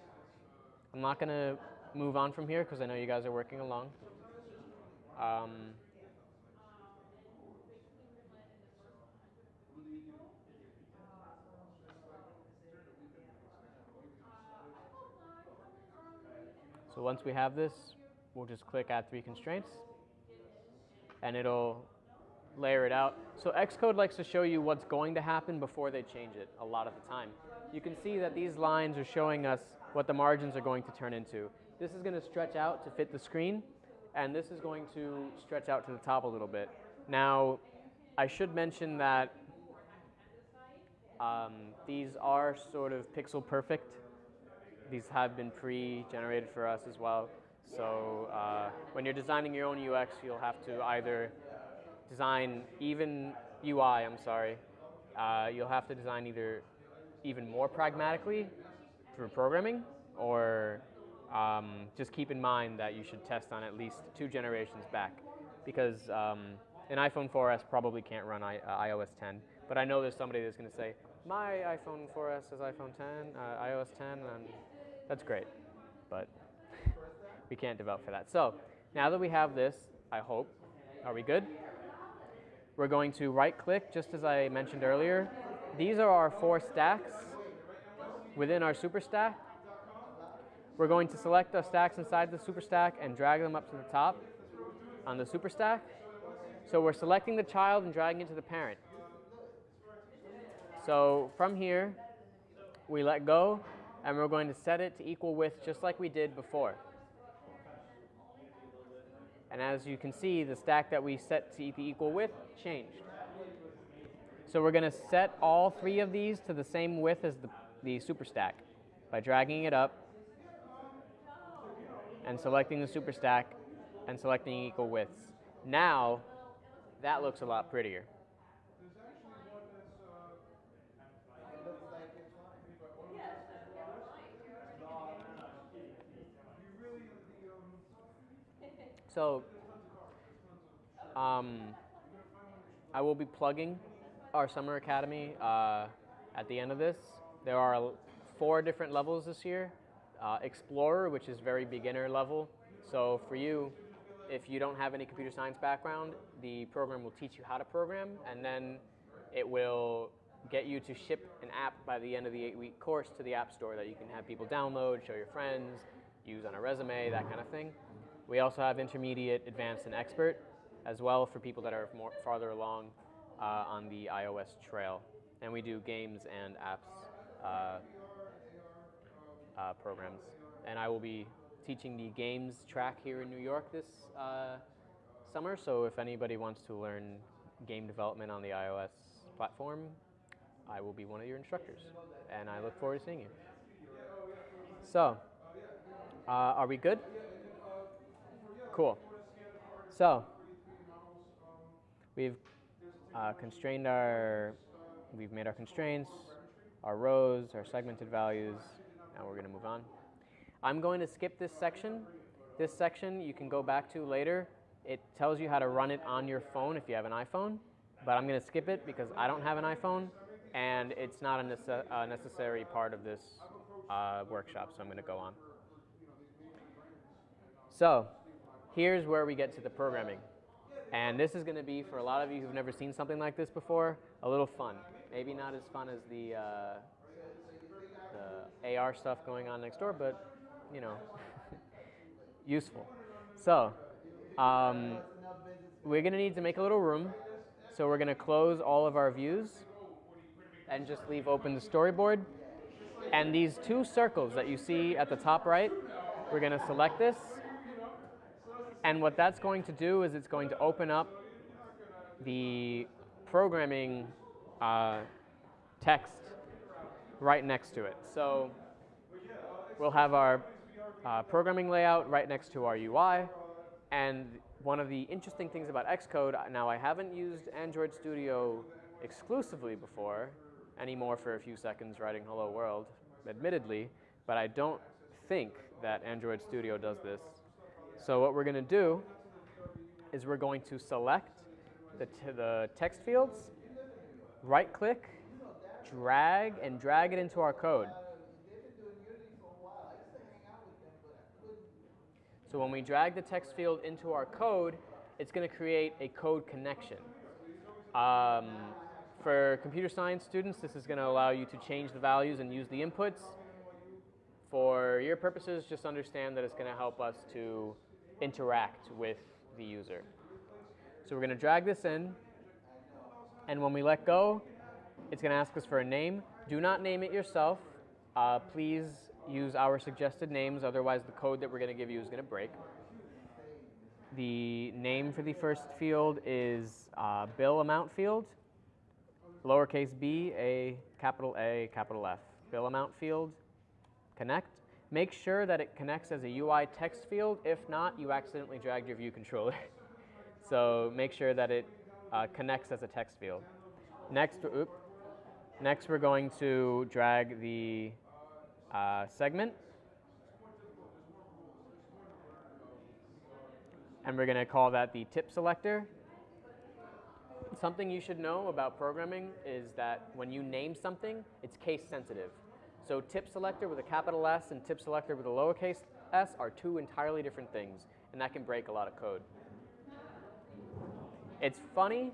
Speaker 2: I'm not going to move on from here because I know you guys are working along. Um, so once we have this, we'll just click add three constraints. and it'll layer it out. So Xcode likes to show you what's going to happen before they change it a lot of the time. You can see that these lines are showing us what the margins are going to turn into. This is going to stretch out to fit the screen, and this is going to stretch out to the top a little bit. Now, I should mention that um, these are sort of pixel perfect. These have been pre-generated for us as well. So uh, when you're designing your own UX, you'll have to either design even UI, I'm sorry, uh, you'll have to design either even more pragmatically through programming or um, just keep in mind that you should test on at least two generations back because um, an iPhone 4S probably can't run I, uh, iOS 10, but I know there's somebody that's going to say, my iPhone 4S is iPhone 10, uh, iOS 10, and that's great, but we can't develop for that. So now that we have this, I hope, are we good? We're going to right click, just as I mentioned earlier. These are our four stacks within our super stack. We're going to select the stacks inside the super stack and drag them up to the top on the super stack. So we're selecting the child and dragging it to the parent. So from here, we let go, and we're going to set it to equal width just like we did before. And as you can see, the stack that we set to equal width changed. So we're going to set all three of these to the same width as the, the super stack by dragging it up and selecting the super stack and selecting equal widths. Now, that looks a lot prettier. So, um, I will be plugging our summer academy uh, at the end of this. There are four different levels this year. Uh, Explorer, which is very beginner level. So for you, if you don't have any computer science background, the program will teach you how to program, and then it will get you to ship an app by the end of the eight-week course to the App Store that you can have people download, show your friends, use on a resume, that kind of thing. We also have intermediate, advanced, and expert as well for people that are more farther along uh, on the iOS trail. And we do games and apps uh, uh, programs. And I will be teaching the games track here in New York this uh, summer. So if anybody wants to learn game development on the iOS platform, I will be one of your instructors. And I look forward to seeing you. So, uh, are we good? Cool. So, we've uh, constrained our, we've made our constraints, our rows, our segmented values. Now we're going to move on. I'm going to skip this section. This section you can go back to later. It tells you how to run it on your phone if you have an iPhone, but I'm going to skip it because I don't have an iPhone and it's not a, nece a necessary part of this uh, workshop, so I'm going to go on. So, here's where we get to the programming. And this is going to be, for a lot of you who've never seen something like this before, a little fun. Maybe not as fun as the, uh, the AR stuff going on next door, but, you know, useful. So, um, we're going to need to make a little room. So we're going to close all of our views and just leave open the storyboard. And these two circles that you see at the top right, we're going to select this and what that's going to do is it's going to open up the programming uh, text right next to it. So we'll have our uh, programming layout right next to our UI. And one of the interesting things about Xcode, now I haven't used Android Studio exclusively before, anymore for a few seconds writing hello world, admittedly, but I don't think that Android Studio does this so what we're going to do is we're going to select the, the text fields, right click, drag, and drag it into our code. So when we drag the text field into our code, it's going to create a code connection. Um, for computer science students, this is going to allow you to change the values and use the inputs. For your purposes, just understand that it's going to help us to interact with the user. So we're going to drag this in, and when we let go, it's going to ask us for a name. Do not name it yourself. Uh, please use our suggested names, otherwise the code that we're going to give you is going to break. The name for the first field is uh, bill amount field, lowercase b, a, capital A, capital F. Bill amount field, connect. Make sure that it connects as a UI text field. If not, you accidentally dragged your view controller. so make sure that it uh, connects as a text field. Next, next we're going to drag the uh, segment. And we're going to call that the tip selector. Something you should know about programming is that when you name something, it's case sensitive. So tip selector with a capital S and tip selector with a lowercase s are two entirely different things, and that can break a lot of code. It's funny,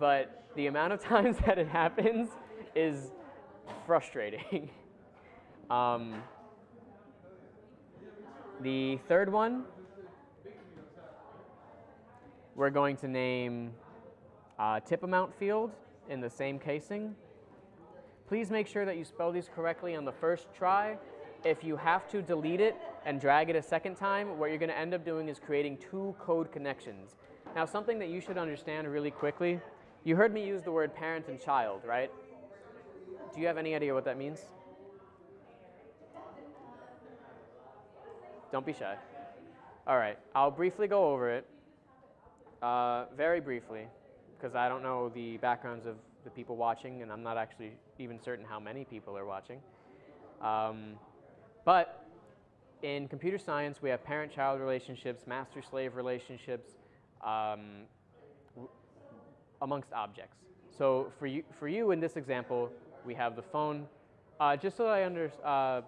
Speaker 2: but the amount of times that it happens is frustrating. um, the third one, we're going to name uh, tip amount field in the same casing. Please make sure that you spell these correctly on the first try. If you have to delete it and drag it a second time, what you're going to end up doing is creating two code connections. Now, something that you should understand really quickly, you heard me use the word parent and child, right? Do you have any idea what that means? Don't be shy. All right, I'll briefly go over it, uh, very briefly, because I don't know the backgrounds of the people watching, and I'm not actually even certain how many people are watching. Um, but in computer science, we have parent-child relationships, master-slave relationships, um, amongst objects. So for you, for you in this example, we have the phone. Uh, just so I under, uh,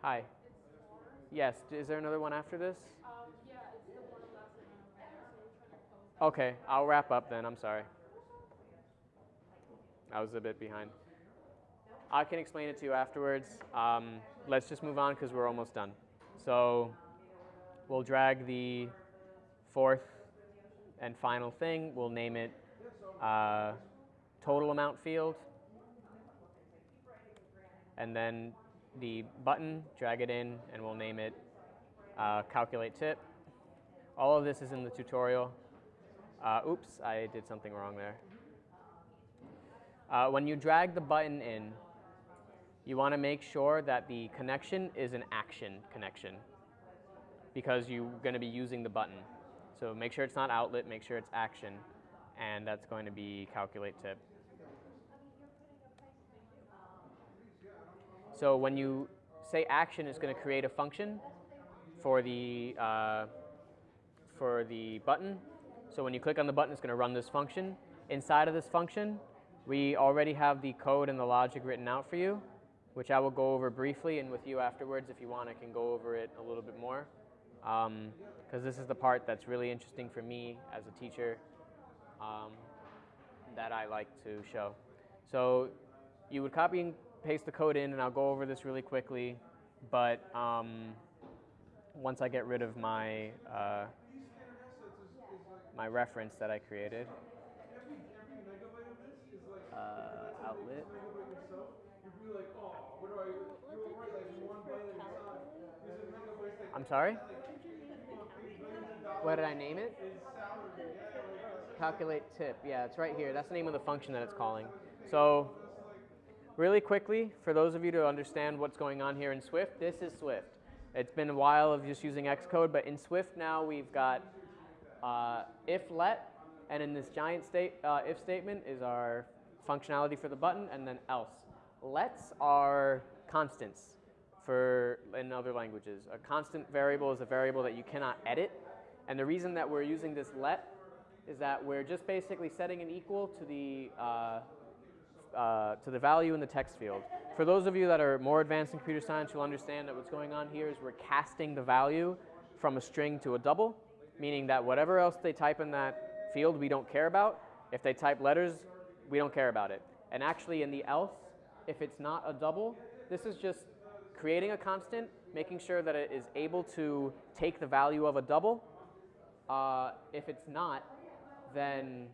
Speaker 2: hi. Yes, is there another one after this? Okay, I'll wrap up then, I'm sorry. I was a bit behind. I can explain it to you afterwards. Um, let's just move on because we're almost done. So we'll drag the fourth and final thing. We'll name it uh, total amount field. And then the button, drag it in, and we'll name it uh, calculate tip. All of this is in the tutorial. Uh, oops, I did something wrong there. Uh, when you drag the button in, you want to make sure that the connection is an action connection because you're going to be using the button. So make sure it's not outlet, make sure it's action, and that's going to be calculate tip. So when you say action it's going to create a function for the, uh, for the button, so when you click on the button, it's going to run this function. Inside of this function, we already have the code and the logic written out for you, which I will go over briefly, and with you afterwards, if you want, I can go over it a little bit more. Because um, this is the part that's really interesting for me as a teacher um, that I like to show. So you would copy and paste the code in, and I'll go over this really quickly. But um, once I get rid of my uh, my reference that I created, outlet. I'm sorry? What did I name it? Calculate tip. Yeah, it's right here. That's the name of the function that it's calling. So really quickly, for those of you to understand what's going on here in Swift, this is Swift. It's been a while of just using Xcode, but in Swift now we've got uh, if let, and in this giant state, uh, if statement is our functionality for the button, and then else. Lets are constants for in other languages. A constant variable is a variable that you cannot edit, and the reason that we're using this let is that we're just basically setting an equal to the uh, uh, to the value in the text field. For those of you that are more advanced in computer science, you'll understand that what's going on here is we're casting the value from a string to a double, meaning that whatever else they type in that field we don't care about. If they type letters, we don't care about it. And actually in the else, if it's not a double, this is just creating a constant, making sure that it is able to take the value of a double, Uh, if it's not, then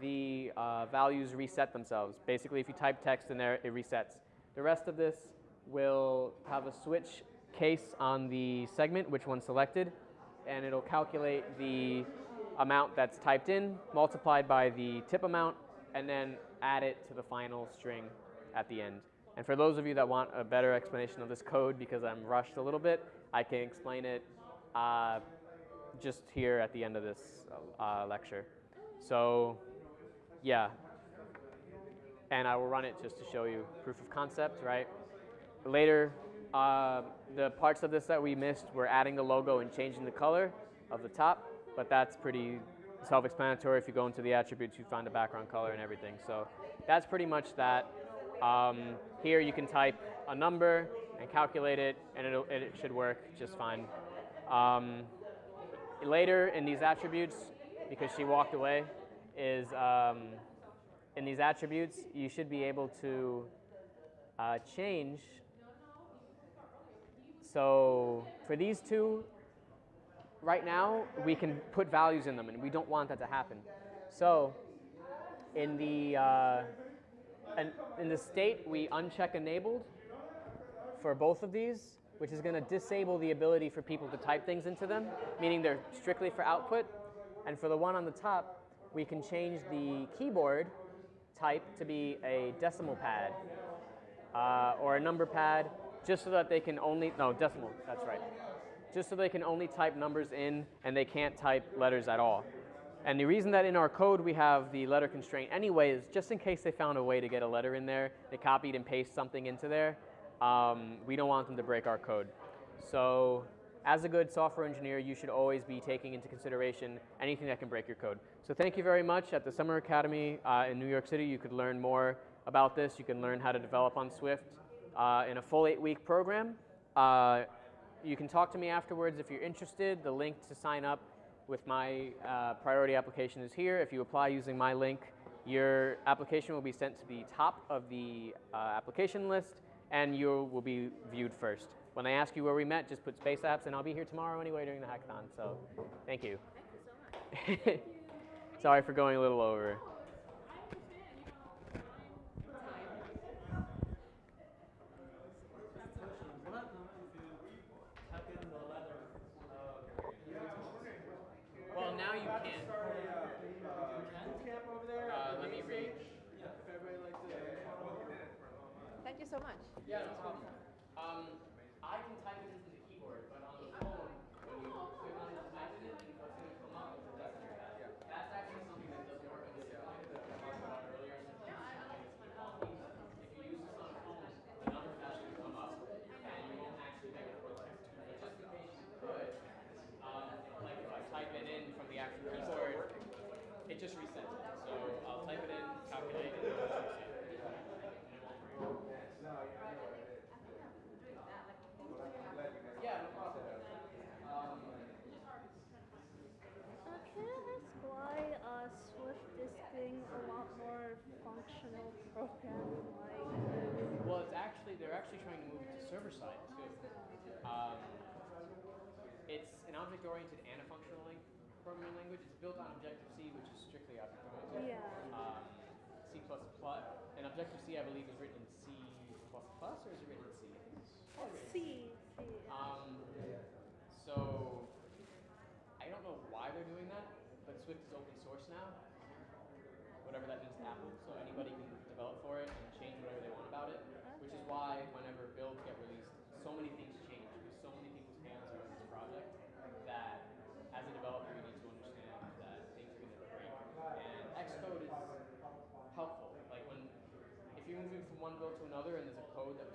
Speaker 2: the uh, values reset themselves. Basically, if you type text in there, it resets. The rest of this will have a switch case on the segment, which one selected, and it'll calculate the amount that's typed in multiplied by the tip amount, and then add it to the final string at the end. And for those of you that want a better explanation of this code, because I'm rushed a little bit, I can explain it uh, just here at the end of this uh, lecture. So, yeah. And I will run it just to show you proof of concept, right? Later, uh, the parts of this that we missed were adding the logo and changing the color of the top, but that's pretty self-explanatory. If you go into the attributes, you find the background color and everything. So that's pretty much that. Um, here you can type a number and calculate it, and it should work just fine. Um, later in these attributes, because she walked away, is um, in these attributes, you should be able to uh, change. So for these two, right now, we can put values in them, and we don't want that to happen. So in the, uh, and in the state, we uncheck enabled for both of these, which is going to disable the ability for people to type things into them, meaning they're strictly for output. And for the one on the top, we can change the keyboard type to be a decimal pad uh, or a number pad, just so that they can only, no, decimal, that's right. Just so they can only type numbers in and they can't type letters at all. And the reason that in our code we have the letter constraint anyway is just in case they found a way to get a letter in there, they copied and pasted something into there, um, we don't want them to break our code. So as a good software engineer, you should always be taking into consideration anything that can break your code. So thank you very much. At the Summer Academy uh, in New York City, you could learn more about this. You can learn how to develop on Swift uh, in a full eight-week program. Uh, you can talk to me afterwards if you're interested. The link to sign up with my uh, priority application is here. If you apply using my link, your application will be sent to the top of the uh, application list and you will be viewed first. When I ask you where we met, just put Space Apps, and I'll be here tomorrow anyway during the hackathon. So, thank you.
Speaker 5: Thank you so much.
Speaker 2: Sorry for going a little over. Well, now you can. Uh, let me read.
Speaker 5: Thank you so much.
Speaker 2: Yeah, no problem. Um, I can type it into the keyboard, but on the phone, when you click on it, type it in, what's going to come up is a decimal pad. That's actually something that doesn't work on this phone. That we talked about earlier. If you use this on a phone, the number pad should come up, and you won't actually make it full text. But just in case you could, um, like if I type it in from the actual keyboard, it just resets it. So I'll type it in, calculate, and it just resets it. Yeah, no problem. Um,
Speaker 4: Uh, can I ask why uh, Swift is being a lot more functional programming like
Speaker 2: well, it's actually they're actually trying to move it to server side too. Um, it's an object-oriented and a functional lang- programming language. It's built on Objective C, which is strictly object-oriented.
Speaker 4: Yeah.
Speaker 2: Um, C++, and Objective C, I believe, is written in C++, or is it written in C?
Speaker 4: C? C.
Speaker 2: Um, so I don't know why they're doing that, but Swift is open source now. Whatever that means to Apple, so anybody can develop for it and change whatever they want about it. Which is why whenever builds get released, so many things change because so many people's hands are in this project that as a developer you need to understand that things are going to break. And Xcode is helpful. Like when if you're moving from one build to another and there's a code that